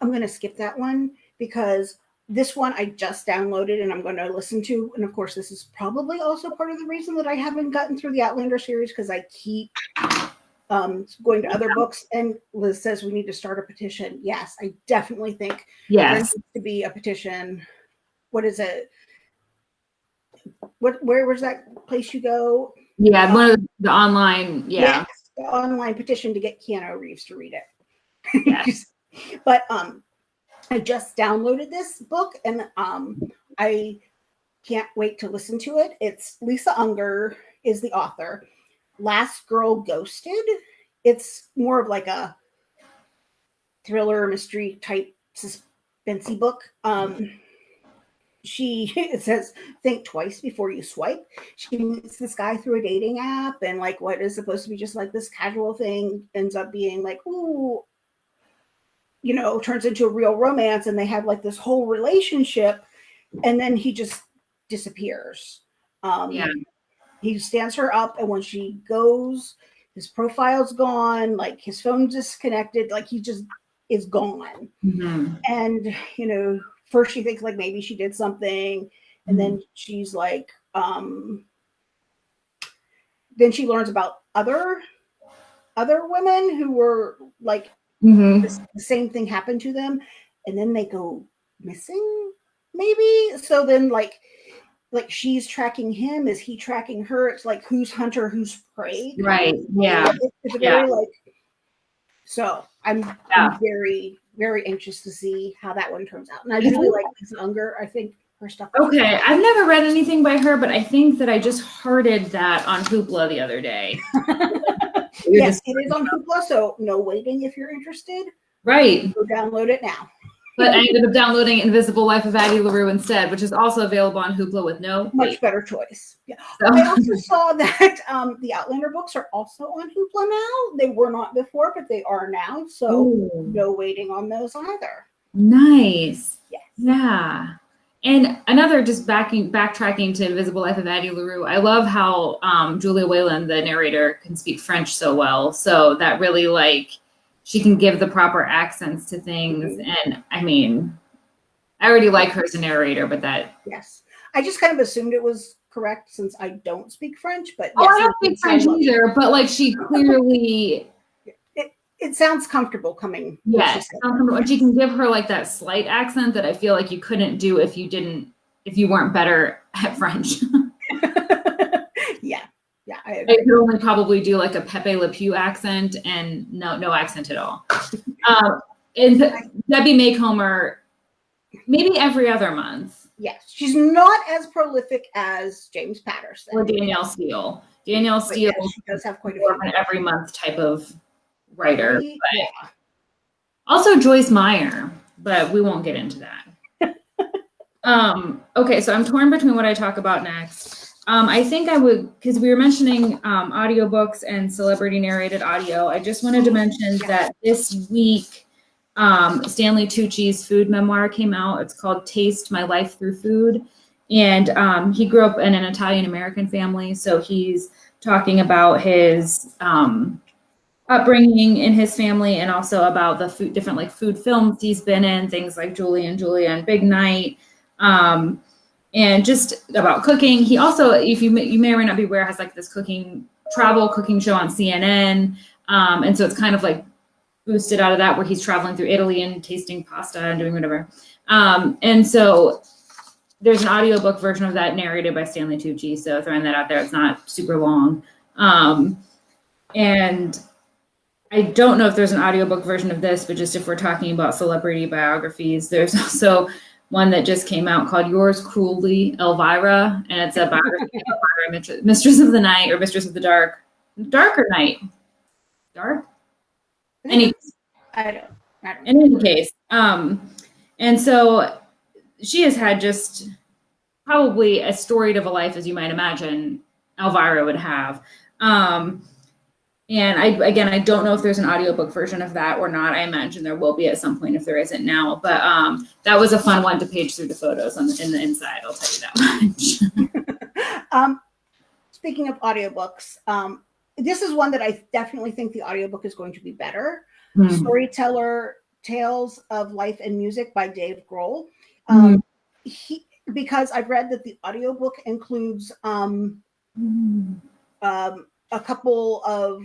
I'm going to skip that one because this one I just downloaded and I'm going to listen to. And of course, this is probably also part of the reason that I haven't gotten through the Outlander series because I keep um, going to other books. And Liz says we need to start a petition. Yes, I definitely think there Yes. needs to be a petition. What is it? What where was that place you go? Yeah, one of the online, yeah. Yes, the online petition to get Keanu Reeves to read it. Yes. but um, I just downloaded this book and um, I can't wait to listen to it. It's Lisa Unger is the author. Last Girl Ghosted. It's more of like a thriller mystery type suspensey book. Um, she it says think twice before you swipe. She meets this guy through a dating app, and like what is supposed to be just like this casual thing ends up being like, ooh, you know, turns into a real romance, and they have like this whole relationship, and then he just disappears. Um, Yeah. He stands her up, and when she goes, his profile's gone, like his phone's disconnected, like he just is gone Mhm. and you know first she thinks like maybe she did something and then she's like um then she learns about other other women who were like Mhm. this, the same thing happened to them and then they go missing maybe so then like like she's tracking him is he tracking her it's like who's hunter who's prey Right. Yeah. It- it's Yeah. very like so I'm, Yeah. I'm very very anxious to see how that one turns out and i mm-hmm. really like lisa unger i think her stuff Okay. I've never read anything by her, but I think that I just hearted that on Hoopla the other day. Yes it is on hoopla so no waiting if you're interested right. go download it now But I ended up downloading Invisible Life of Addie LaRue instead, which is also available on Hoopla with no much better choice yeah So- i also saw that um the outlander books are also on hoopla now they were not before but they are now so Ooh. no waiting on those either Nice. Yes. Yeah. And another just backing backtracking to Invisible Life of Addie LaRue. I love how um, Julia Whelan, the narrator, can speak French so well. So that really like she can give the proper accents to things. Mm-hmm. And I mean, I already like her as a narrator, but that yes i just kind of assumed it was correct since i don't speak french but oh, yes, I don't speak French either. But like she clearly it sounds comfortable coming Yes, said. and she can give her like that slight accent that I feel like you couldn't do if you didn't, if you weren't better at French. yeah, yeah, I could only probably do like a Pepe Le Pew accent and no, no accent at all. Um, and Debbie Macomber, maybe every other month, Yes, she's not as prolific as James Patterson. or Danielle Steel. Danielle Steel yes, she does have quite a few. an every month type of writer. Yeah. Also Joyce Meyer, but we won't get into that. um, okay, so I'm torn between what I talk about next. Um, I think I would, because we were mentioning um, audiobooks and celebrity narrated audio. I just wanted to mention that this week, um, Stanley Tucci's food memoir came out. It's called Taste My Life Through Food. And um, he grew up in an Italian American family. So he's talking about his um, upbringing in his family and also about the food, different like food films he's been in, things like Julie and Julia and Big Night. Um, and just about cooking. He also, if you may, you may or may not be aware, has like this cooking travel cooking show on CNN, um, and so it's kind of like boosted out of that where he's traveling through Italy and tasting pasta and doing whatever. Um, and so there's an audiobook version of that narrated by Stanley Tucci. So throwing that out there, it's not super long. Um, and I don't know if there's an audiobook version of this, but just if we're talking about celebrity biographies, there's also one that just came out called Yours Cruelly, Elvira, and it's a biography of Elvira, Mistress of the Night or Mistress of the Dark. Darker Night? Dark? Any, I don't. I don't in any case, um, and so she has had just probably as storied of a life as you might imagine Elvira would have. Um, and I, again, I don't know if there's an audiobook version of that or not. I imagine there will be at some point if there isn't now. But um, that was a fun one to page through the photos on the, in the inside. I'll tell you that much. um, speaking of audiobooks, um, this is one that I definitely think the audiobook is going to be better. Mm-hmm. Storyteller Tales of Life and Music by Dave Grohl. Um, mm-hmm. He because I've read that the audiobook includes um, mm-hmm. um, a couple of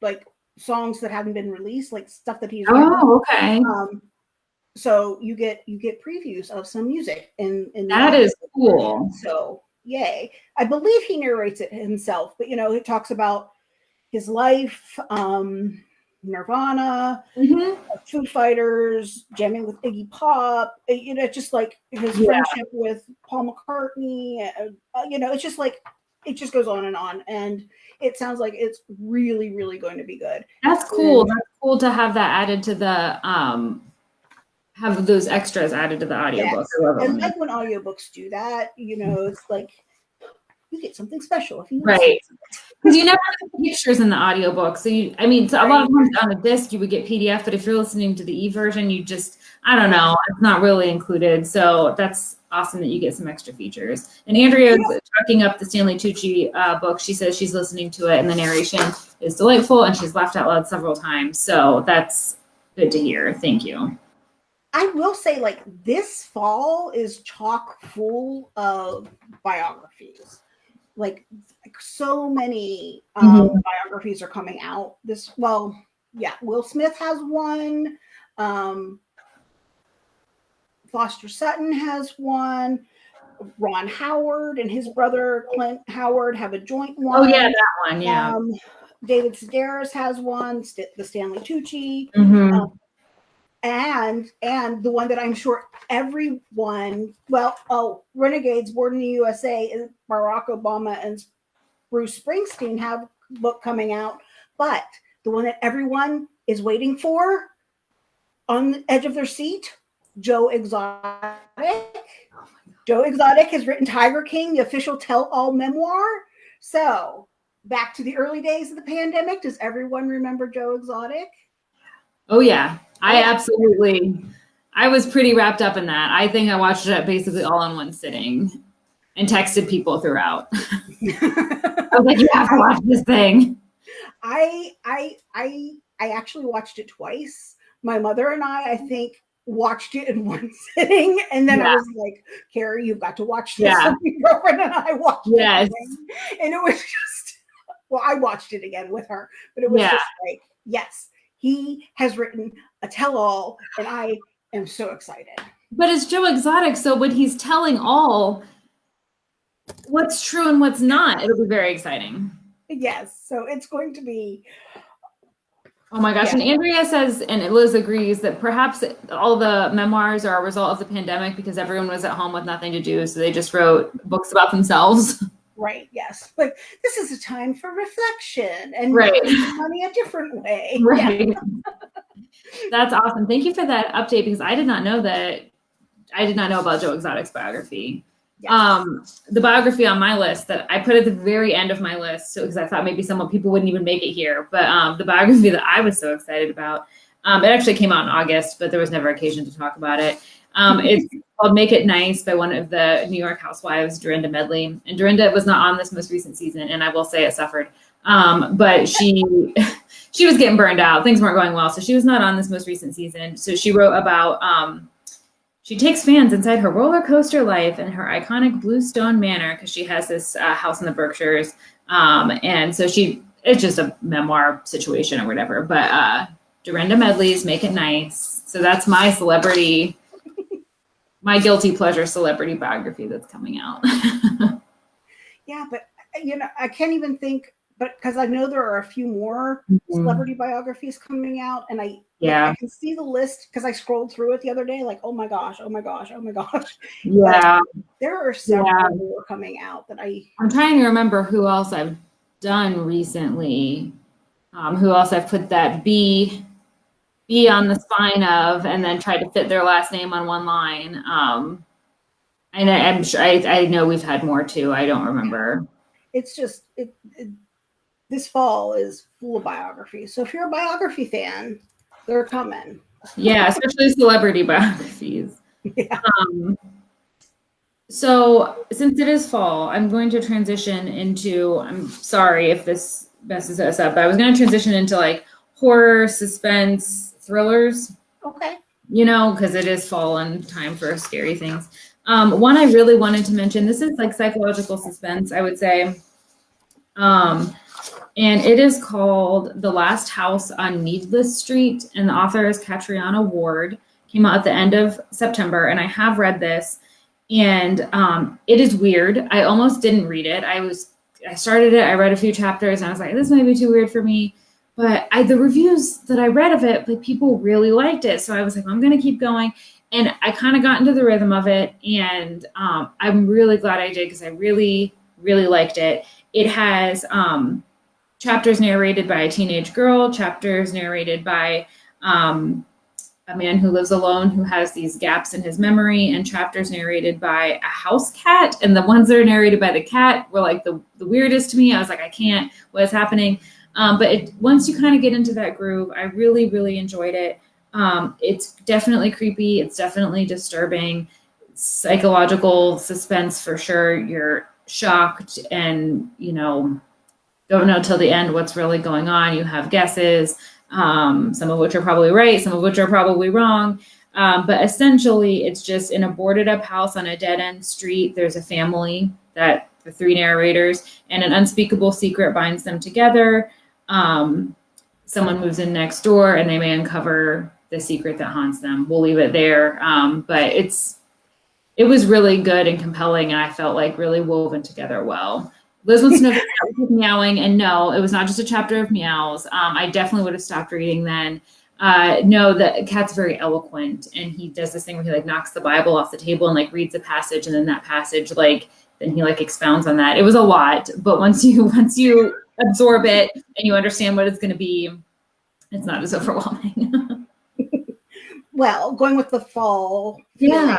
like songs that haven't been released, like stuff that he's. Oh, okay. Um, so you get you get previews of some music and in that is cool. So yay! I believe he narrates it himself, but you know, it talks about his life, um, Nirvana, mm-hmm. Foo Fighters, jamming with Iggy Pop. You know, just like his yeah. friendship with Paul McCartney. Uh, uh, you know, it's just like it just goes on and on and it sounds like it's really really going to be good. That's cool. And, that's cool to have that added to the um have those extras added to the audiobook. Yes. and like when audiobooks do that you know it's like you get something special if you right. because you never have pictures in the audiobook so you i mean so right. a lot of times on a disc you would get pdf but if you're listening to the e version you just i don't know it's not really included. So that's awesome that you get some extra features. And Andrea is tracking up the Stanley Tucci uh, book. She says she's listening to it and the narration is delightful and she's laughed out loud several times. So that's good to hear. Thank you. I will say, like, this fall is chock full of biographies. Like, like so many um, mm-hmm. biographies are coming out. This, well, yeah, Will Smith has one. Um, Foster Sutton has one. Ron Howard and his brother Clint Howard have a joint one. Oh yeah, that one. Yeah. Um, David Sedaris has one. St- the Stanley Tucci. Mm-hmm. Um, and and the one that I'm sure everyone, well, oh, Renegades Born in the USA and Barack Obama and Bruce Springsteen have book coming out, but the one that everyone is waiting for on the edge of their seat Joe Exotic. Oh Joe Exotic has written Tiger King, the official tell all memoir. So, back to the early days of the pandemic, does everyone remember Joe Exotic? Oh, yeah. I absolutely. I was pretty wrapped up in that. I think I watched it basically all in one sitting and texted people throughout. I was like, you have to watch this thing. I I I I actually watched it twice. My mother and I, I think, watched it in one sitting, and then yeah. I was like, "Carrie, you've got to watch this." Yeah. my girlfriend and I watched yes. it, and it was just well, I watched it again with her, but it was yeah. just like, yes, he has written a tell-all, and I am so excited. But it's Joe Exotic, so when he's telling all what's true and what's not, it'll be very exciting. Yes, so it's going to be Oh my gosh. Yeah. And Andrea says, and Liz agrees that perhaps all the memoirs are a result of the pandemic because everyone was at home with nothing to do. So they just wrote books about themselves. Right. Yes. But this is a time for reflection and right. money a different way. Right. Yeah. That's awesome. Thank you for that update because I did not know that. I did not know about Joe Exotic's biography. Yes. Um, the biography on my list that I put at the very end of my list, so because I thought maybe some people wouldn't even make it here, but um, the biography that I was so excited about, um, it actually came out in August, but there was never occasion to talk about it. Um, it's called "Make It Nice" by one of the New York housewives, Dorinda Medley, and Dorinda was not on this most recent season, and I will say it suffered. Um, but she she was getting burned out; things weren't going well, so she was not on this most recent season. So she wrote about um, she takes fans inside her roller coaster life and her iconic Bluestone Manor because she has this uh, house in the Berkshires. Um, and so she, it's just a memoir situation or whatever. But uh, Dorinda Medley's Make It Nice. So that's my celebrity, my guilty pleasure celebrity biography that's coming out. yeah, but you know, I can't even think but because I know there are a few more mm-hmm. celebrity biographies coming out, and I yeah I can see the list because I scrolled through it the other day. Like, oh my gosh, oh my gosh, oh my gosh. Yeah, but there are several yeah. more coming out that I. I'm trying to remember who else I've done recently. Um, who else I've put that B B on the spine of, and then tried to fit their last name on one line. Um, and I, am sure I, I know we've had more too. I don't remember. It's just it, it this fall is full of biographies. So if you're a biography fan, they're coming. Yeah, especially celebrity biographies. Yeah. Um, so since it is fall, I'm going to transition into. I'm sorry if this messes us up, but I was going to transition into like horror, suspense, thrillers. Okay. You know, because it is fall and time for scary things. Um, one I really wanted to mention. This is like psychological suspense. I would say. Um, and it is called The Last House on Needless Street, and the author is Catriona Ward. Came out at the end of September, and I have read this, and um, it is weird. I almost didn't read it. I was I started it, I read a few chapters, and I was like, this might be too weird for me. But I, the reviews that I read of it, like people really liked it, so I was like, I'm gonna keep going. And I kind of got into the rhythm of it, and um, I'm really glad I did because I really, really liked it. It has um, chapters narrated by a teenage girl, chapters narrated by um, a man who lives alone who has these gaps in his memory, and chapters narrated by a house cat. And the ones that are narrated by the cat were like the, the weirdest to me. I was like, I can't, what is happening? Um, but it, once you kind of get into that groove, I really, really enjoyed it. Um, it's definitely creepy. It's definitely disturbing. Psychological suspense for sure. You're shocked and, you know, don't know till the end what's really going on. You have guesses, um, some of which are probably right, some of which are probably wrong. Um, but essentially, it's just in a boarded up house on a dead end street. There's a family that the three narrators, and an unspeakable secret binds them together. Um, someone moves in next door, and they may uncover the secret that haunts them. We'll leave it there. Um, but it's it was really good and compelling, and I felt like really woven together well. Liz wants to know if meowing, and no, it was not just a chapter of meows. Um, I definitely would have stopped reading then. Uh, no, the cat's very eloquent, and he does this thing where he like knocks the Bible off the table and like reads a passage, and then that passage like then he like expounds on that. It was a lot, but once you once you absorb it and you understand what it's going to be, it's not as overwhelming. well, going with the fall, yeah.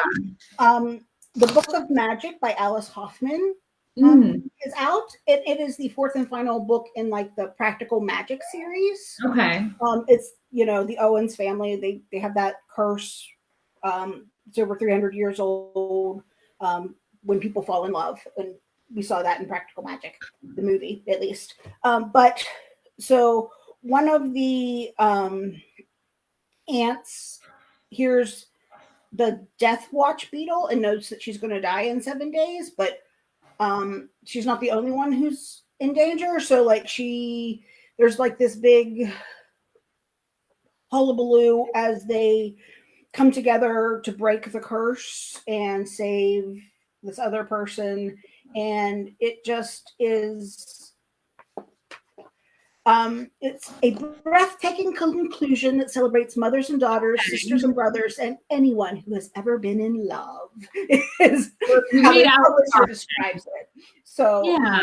Um, the Book of Magic by Alice Hoffman um, mm. is out. It, it is the fourth and final book in like the Practical Magic series. Okay. Um, it's you know the Owens family. They they have that curse. Um, it's over 300 years old. Um, when people fall in love, and we saw that in Practical Magic, the movie at least. Um, but so one of the um, aunts hears the death watch beetle and knows that she's going to die in seven days, but um she's not the only one who's in danger. So like she there's like this big hullabaloo as they come together to break the curse and save this other person. And it just is um, it's a breathtaking conclusion that celebrates mothers and daughters, sisters and brothers, and anyone who has ever been in love. is how the publisher describes it. So yeah.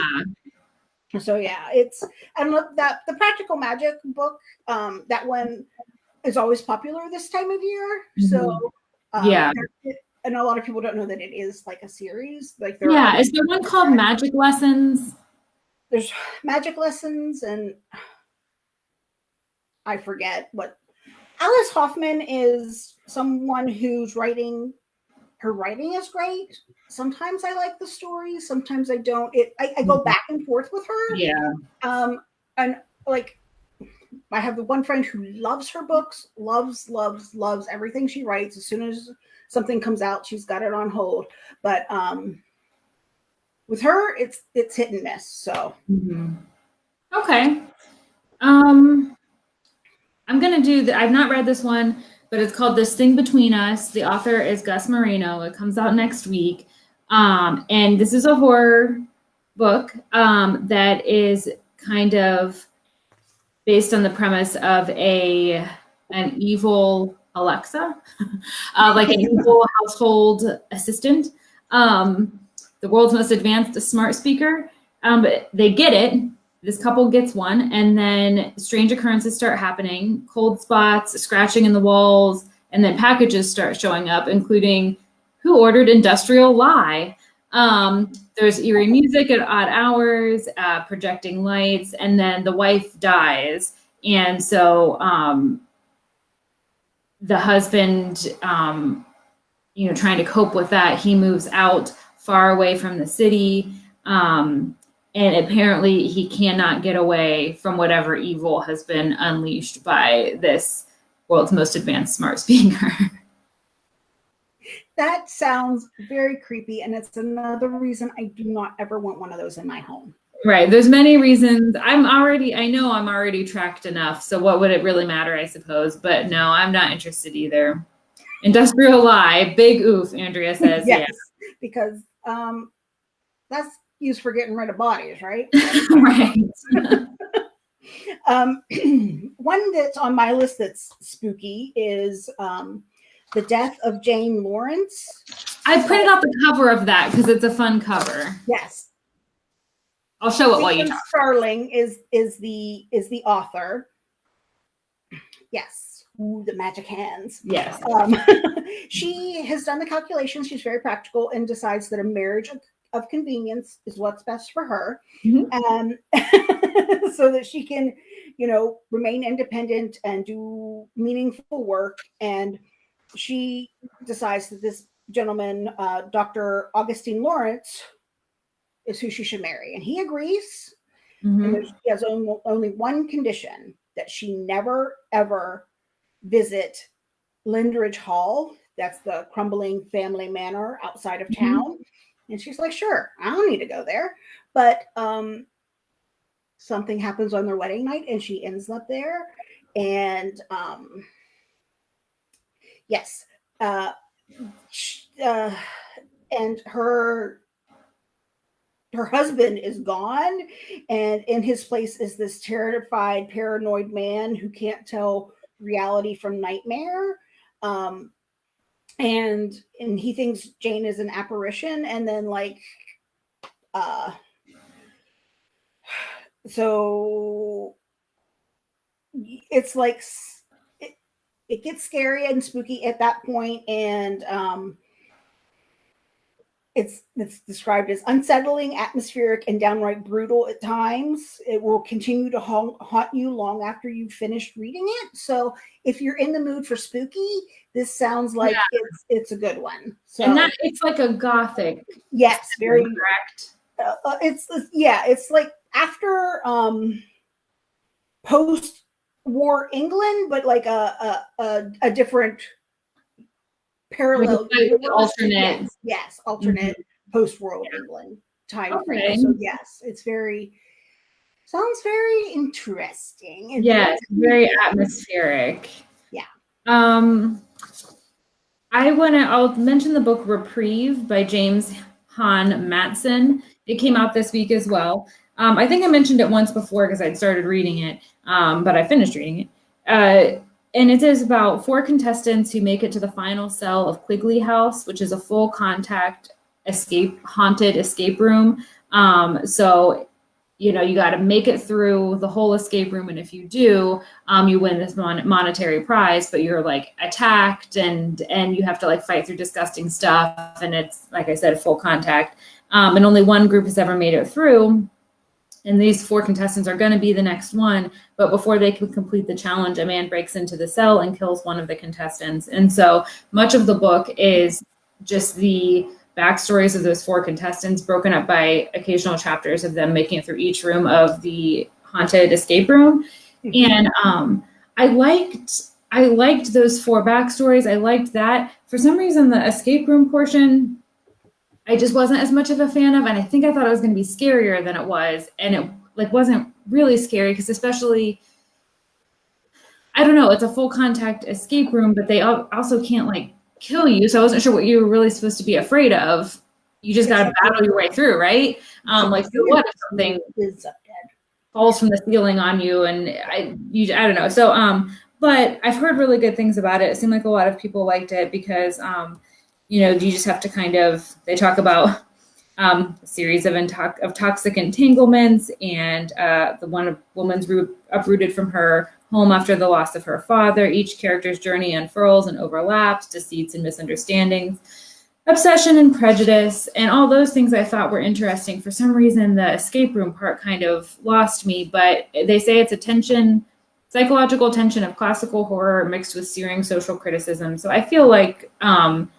So yeah, it's and look that the practical magic book, um, that one is always popular this time of year. Mm-hmm. So um, yeah, and a lot of people don't know that it is like a series. Like there Yeah, is there one called Magic Lessons? There's magic lessons and I forget what Alice Hoffman is someone who's writing her writing is great. Sometimes I like the stories, sometimes I don't. It I, I go Mhm. back and forth with her. Yeah. Um and like I have the one friend who loves her books, loves, loves, loves everything she writes. As soon as something comes out, she's got it on hold. But um with her, it's it's hit and miss. So Mhm. Okay. Um, I'm gonna do the. I've not read this one, but it's called "This Thing Between Us." The author is Gus Moreno. It comes out next week, um, and this is a horror book um, that is kind of based on the premise of a an evil Alexa, uh, like an evil household assistant. Um, the world's most advanced smart speaker. Um, but they get it. This couple gets one, and then strange occurrences start happening cold spots, scratching in the walls, and then packages start showing up, including who ordered Industrial Lye. Um, there's eerie music at odd hours, uh, projecting lights, and then the wife dies. And so um, the husband, um, you know, trying to cope with that, he moves out far away from the city. Um, and apparently he cannot get away from whatever evil has been unleashed by this world's most advanced smart speaker. that sounds very creepy. And it's another reason I do not ever want one of those in my home. right. There's many reasons. I'm already, I know I'm already tracked enough. So what would it really matter, I suppose? But no, I'm not interested either. Industrial lye, big oof, Andrea says. yes, yes. because um, that's used for getting rid of bodies, right? right. um, one that's on my list that's spooky is um, the death of Jane Lawrence. I printed out the cover of that because it's a fun cover. Yes, I'll show it while you Stephen talk. Starling is is the is the author. Yes, Ooh, the magic hands. Yes. Um, she has done the calculations. She's very practical and decides that a marriage of, of convenience is what's best for her, Mhm. um, so that she can, you know, remain independent and do meaningful work. And she decides that this gentleman, uh, Dr. Augustine Lawrence, is who she should marry, and he agrees. Mhm. And she has only, only one condition that she never ever visit Lindridge Hall. That's the crumbling family manor outside of Mhm. town. And she's like, sure, I don't need to go there. But um, something happens on their wedding night and she ends up there. And um, yes, uh, uh, and her her husband is gone and in his place is this terrified paranoid man who can't tell reality from nightmare. Um and and he thinks jane is an apparition and then like uh so it's like it, it gets scary and spooky at that point and um it's it's described as unsettling, atmospheric, and downright brutal at times. It will continue to haunt, haunt you long after you've finished reading it. So, if you're in the mood for spooky, this sounds like Yeah. it's it's a good one. So, and that it's like a gothic, yes, very. correct. Uh, uh, it's it's- yeah, it's like after um post-war England, but like a a a, a different parallel alternate- yes, yes alternate post-world England time Okay. frame. So yes, it's very sounds very interesting. Yes, very atmospheric. Yeah. Um, I want to. I'll mention the book Reprieve by James Han Mattson. It came out this week as well. Um, I think I mentioned it once before because I'd started reading it, um, but I finished reading it. Uh, and it is about four contestants who make it to the final cell of Quigley House, which is a full contact escape haunted escape room. Um, so you know, you got to make it through the whole escape room. And if you do, um, you win this mon- monetary prize, but you're like attacked and, and you have to like fight through disgusting stuff. And it's, like I said, full contact. Um, and only one group has ever made it through. And these four contestants are going to be the next one. But before they can complete the challenge, a man breaks into the cell and kills one of the contestants. And so much of the book is just the backstories of those four contestants broken up by occasional chapters of them making it through each room of the haunted escape room. And um, I liked I liked those four backstories. I liked that. For some reason, the escape room portion, I just wasn't as much of a fan of, and I think I thought it was going to be scarier than it was, and it like wasn't really scary because especially. I don't know. It's a full contact escape room, but they also can't like kill you. So I wasn't sure what you were really supposed to be afraid of. You just got to battle your way through, right? Um, like so what if something falls from the ceiling on you and I, you, I don't know. So, um, but I've heard really good things about it. It seemed like a lot of people liked it because, um, you know, you just have to kind of, they talk about um, a series of, of toxic entanglements and uh, the one woman's root, uprooted from her home after the loss of her father. Each character's journey unfurls and overlaps, deceits and misunderstandings, obsession and prejudice, and all those things I thought were interesting. For some reason, the escape room part kind of lost me, but they say it's a tension, psychological tension of classical horror mixed with searing social criticism. So I feel like um,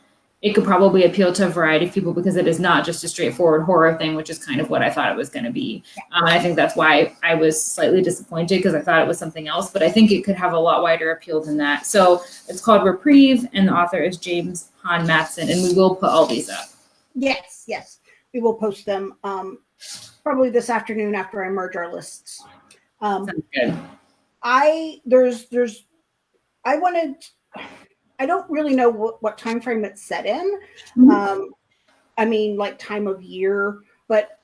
it could probably appeal to a variety of people because it is not just a straightforward horror thing, which is kind of what I thought it was going to be. Um, I think that's why I was slightly disappointed because I thought it was something else, but I think it could have a lot wider appeal than that. So it's called Reprieve, and the author is James Han Mattson, and we will put all these up. Yes, yes, we will post them um, probably this afternoon after I merge our lists. Um, Sounds good. I there's there's I wanted I don't really know what, what time frame it's set in. Mhm. Um, I mean, like time of year, but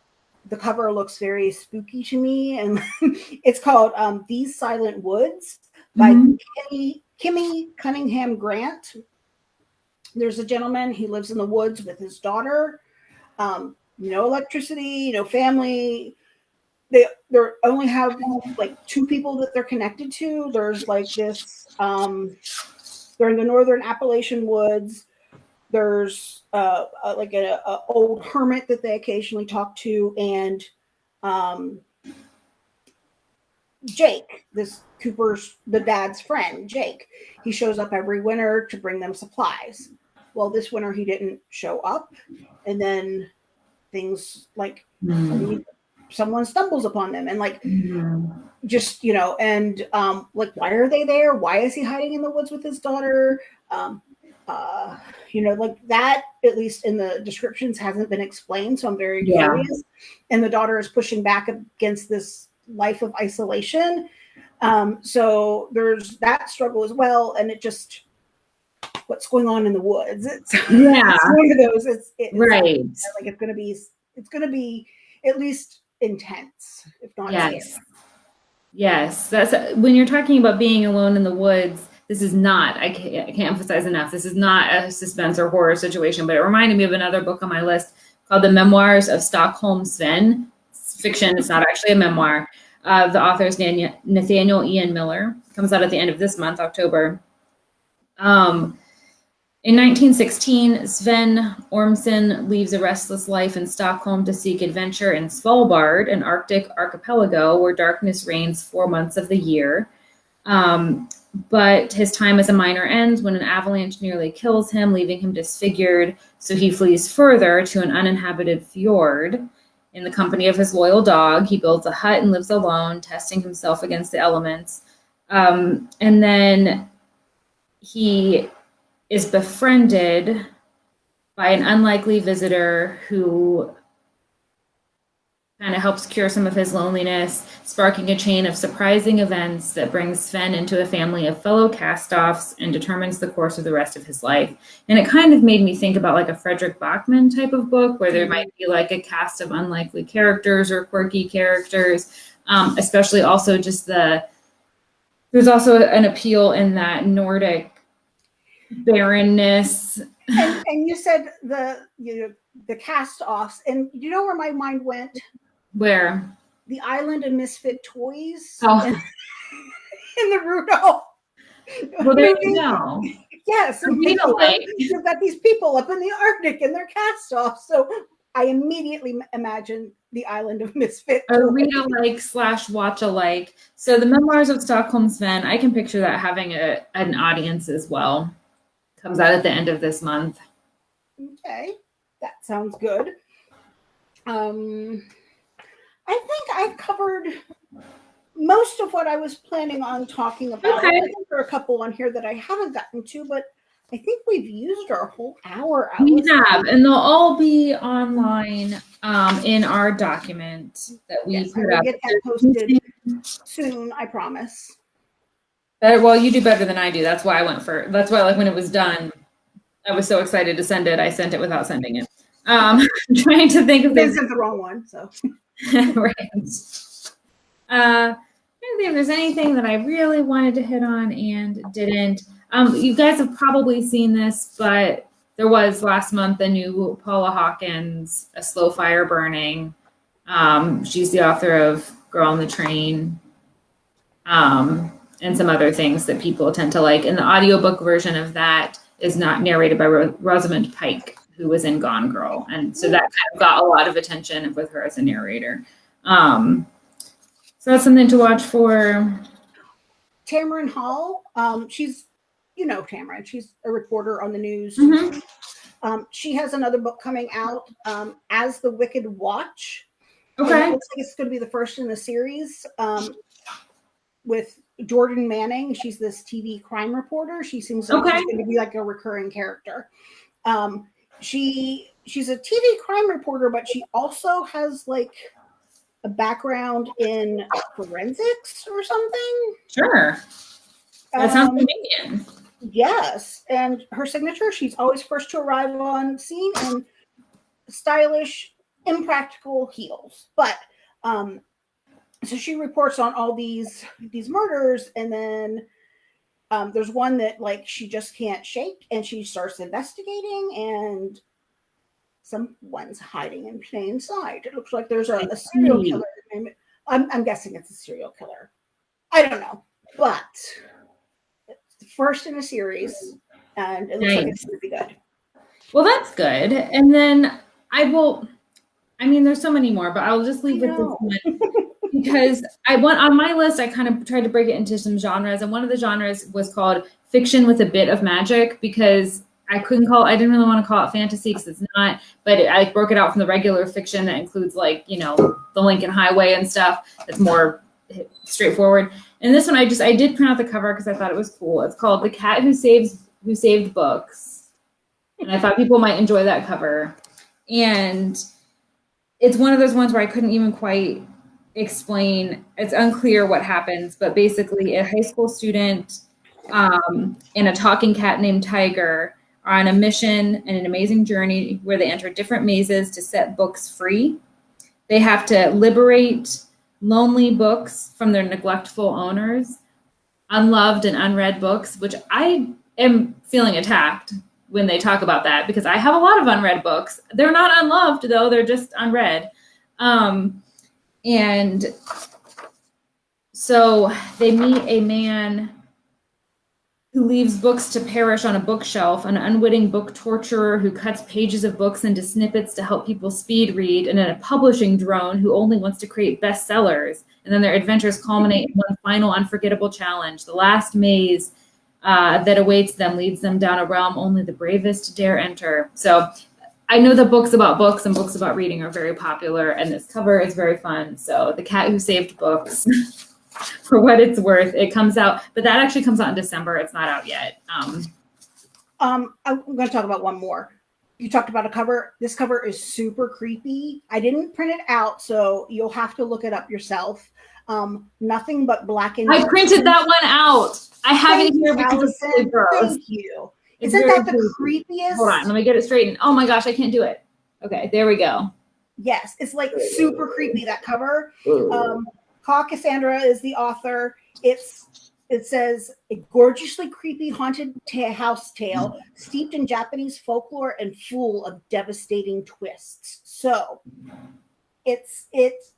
the cover looks very spooky to me, and it's called um, "These Silent Woods" by Mhm. Kimi, Kimi Cunningham Grant. There's a gentleman. He lives in the woods with his daughter. Um, no electricity, no family. They they only have like two people that they're connected to. There's like this. Um, they're in the northern Appalachian woods. There's uh, uh, like a, a old hermit that they occasionally talk to, and um, Jake, this Cooper's the dad's friend, Jake. He shows up every winter to bring them supplies. Well, this winter he didn't show up, and then things like Mhm. Someone stumbles upon them, and like Mhm. just you know and um like why are they there why is he hiding in the woods with his daughter um uh you know like that at least in the descriptions hasn't been explained so i'm very Yeah. curious and the daughter is pushing back against this life of isolation um so there's that struggle as well and it just what's going on in the woods it's, Yeah. it's one of those it's, it's Right. like it's gonna be it's gonna be at least intense if not Yes. scary. Yes, that's when you're talking about being alone in the woods. This is not. I can't, I can't emphasize enough. This is not a suspense or horror situation, but it reminded me of another book on my list called "The Memoirs of Stockholm Sven." It's fiction. It's not actually a memoir. Uh, the author is Nathaniel Ian Miller. Comes out at the end of this month, October. Um, in 1916, Sven Ormson leaves a restless life in Stockholm to seek adventure in Svalbard, an Arctic archipelago where darkness reigns four months of the year. Um, but his time as a miner ends when an avalanche nearly kills him, leaving him disfigured. So he flees further to an uninhabited fjord. In the company of his loyal dog, he builds a hut and lives alone, testing himself against the elements. Um, and then he is befriended by an unlikely visitor who kind of helps cure some of his loneliness, sparking a chain of surprising events that brings Sven into a family of fellow cast-offs and determines the course of the rest of his life. And it kind of made me think about like a Fredrik Backman type of book where there might be like a cast of unlikely characters or quirky characters, um, especially also just the there's also an appeal in that Nordic barrenness. and, and you said the you know, the cast offs, and you know where my mind went? Where the Island of Misfit Toys Oh. in, in the Rudolph. Well, there you go. Yes, you've got these people up in the Arctic and they're cast off. So I immediately imagine the Island of Misfit. A read alike slash watch alike. So the memoirs of Stockholm Sven, I can picture that having a an audience as well. Comes out at the end of this month. Okay, that sounds good. Um, I think I've covered most of what I was planning on talking about. Okay. I think there are a couple on here that I haven't gotten to, but I think we've used our whole hour. We have, and they'll all be online um, in our document that we Yes, I put will up. get that posted soon. I promise. Better, well, you do better than I do. That's why I went for. That's why, like when it was done, I was so excited to send it. I sent it without sending it. Um, I'm trying to think of They this. sent the wrong one, so right. Uh, I think if there's anything that I really wanted to hit on and didn't. Um, you guys have probably seen this, but there was last month a new Paula Hawkins, A Slow Fire Burning. Um, she's the author of Girl on the Train um, and some other things that people tend to like. And the audiobook version of that is not narrated by Ro- Rosamund Pike, who was in Gone Girl. And so that kind of got a lot of attention with her as a narrator. Um, so that's something to watch for. Tamron Hall. Um, she's, you know, Tamron. She's a reporter on the news. Mhm. Um, she has another book coming out, um, as the Wicked Watch. Okay. Looks like it's going to be the first in the series. Um, with Jordan Manning, she's this TV crime reporter. She seems like Okay. she's going to be like a recurring character. Um, she she's a TV crime reporter, but she also has like a background in forensics or something. Sure. That sounds Um, convenient. Yes, and her signature, she's always first to arrive on scene in stylish, impractical heels. But um so she reports on all these these murders and then um there's one that like she just can't shake and she starts investigating and someone's hiding in plain sight. It looks like there's a, a serial killer. I'm, I'm guessing it's a serial killer. I don't know, but it's the first in a series, and it looks like it's going to be good. Well, that's good. And then I will. I mean, there's so many more, but I'll just leave with this one because I went on my list. I kind of tried to break it into some genres, and one of the genres was called fiction with a bit of magic because I couldn't call. I didn't really want to call it fantasy because it's not. But it, I broke it out from the regular fiction that includes like you know the Lincoln Highway and stuff. That's more straightforward. And this one, I just I did print out the cover because I thought it was cool. It's called "The Cat Who Saves Who Saved Books," and I thought people might enjoy that cover. And it's one of those ones where I couldn't even quite explain. It's unclear what happens, but basically, a high school student um, and a talking cat named Tiger are on a mission and an amazing journey where they enter different mazes to set books free. They have to liberate lonely books from their neglectful owners, unloved and unread books, which I am feeling attacked when they talk about that because I have a lot of unread books. They're not unloved though; they're just unread. Um, and so they meet a man who leaves books to perish on a bookshelf, an unwitting book torturer who cuts pages of books into snippets to help people speed read, and then a publishing drone who only wants to create bestsellers. And then their adventures culminate in one final unforgettable challenge. The last maze uh, that awaits them leads them down a realm only the bravest dare enter. So I know that books about books and books about reading are very popular, and this cover is very fun. So, The Cat Who Saved Books, for what it's worth, it comes out, but that actually comes out in December. It's not out yet. Um, Um, I'm going to talk about one more. You talked about a cover. This cover is super creepy. I didn't print it out, so you'll have to look it up yourself. Um, nothing but black and I printed that one out. I have it here because gross. Thank you. Isn't that the creepy. creepiest? Hold on, let me get it straightened. Oh my gosh, I can't do it. Okay, there we go. Yes, it's like super creepy that cover. Um, Ka Cassandra is the author. It's it says a gorgeously creepy haunted house tale steeped in Japanese folklore and full of devastating twists. So it's it's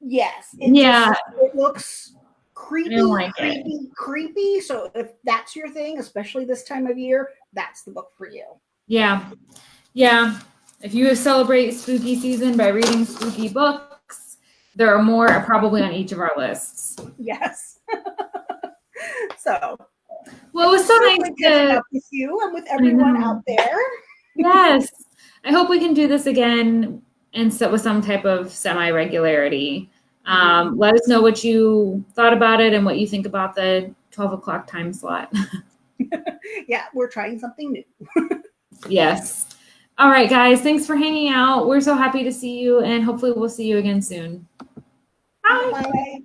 Yes. It Yeah. just- it looks creepy, oh like it. creepy, creepy. So if that's your thing, especially this time of year, that's the book for you. Yeah. Yeah. If you celebrate spooky season by reading spooky books, there are more probably on each of our lists. Yes. so Well, it was so nice to with you and with everyone out mm-hmm. there. yes. I hope we can do this again and so with some type of semi regularity. Um, let us know what you thought about it and what you think about the 12 o'clock time slot. Yeah, we're trying something new. yes. All right, guys. Thanks for hanging out. We're so happy to see you, and hopefully, we'll see you again soon. Bye. Bye.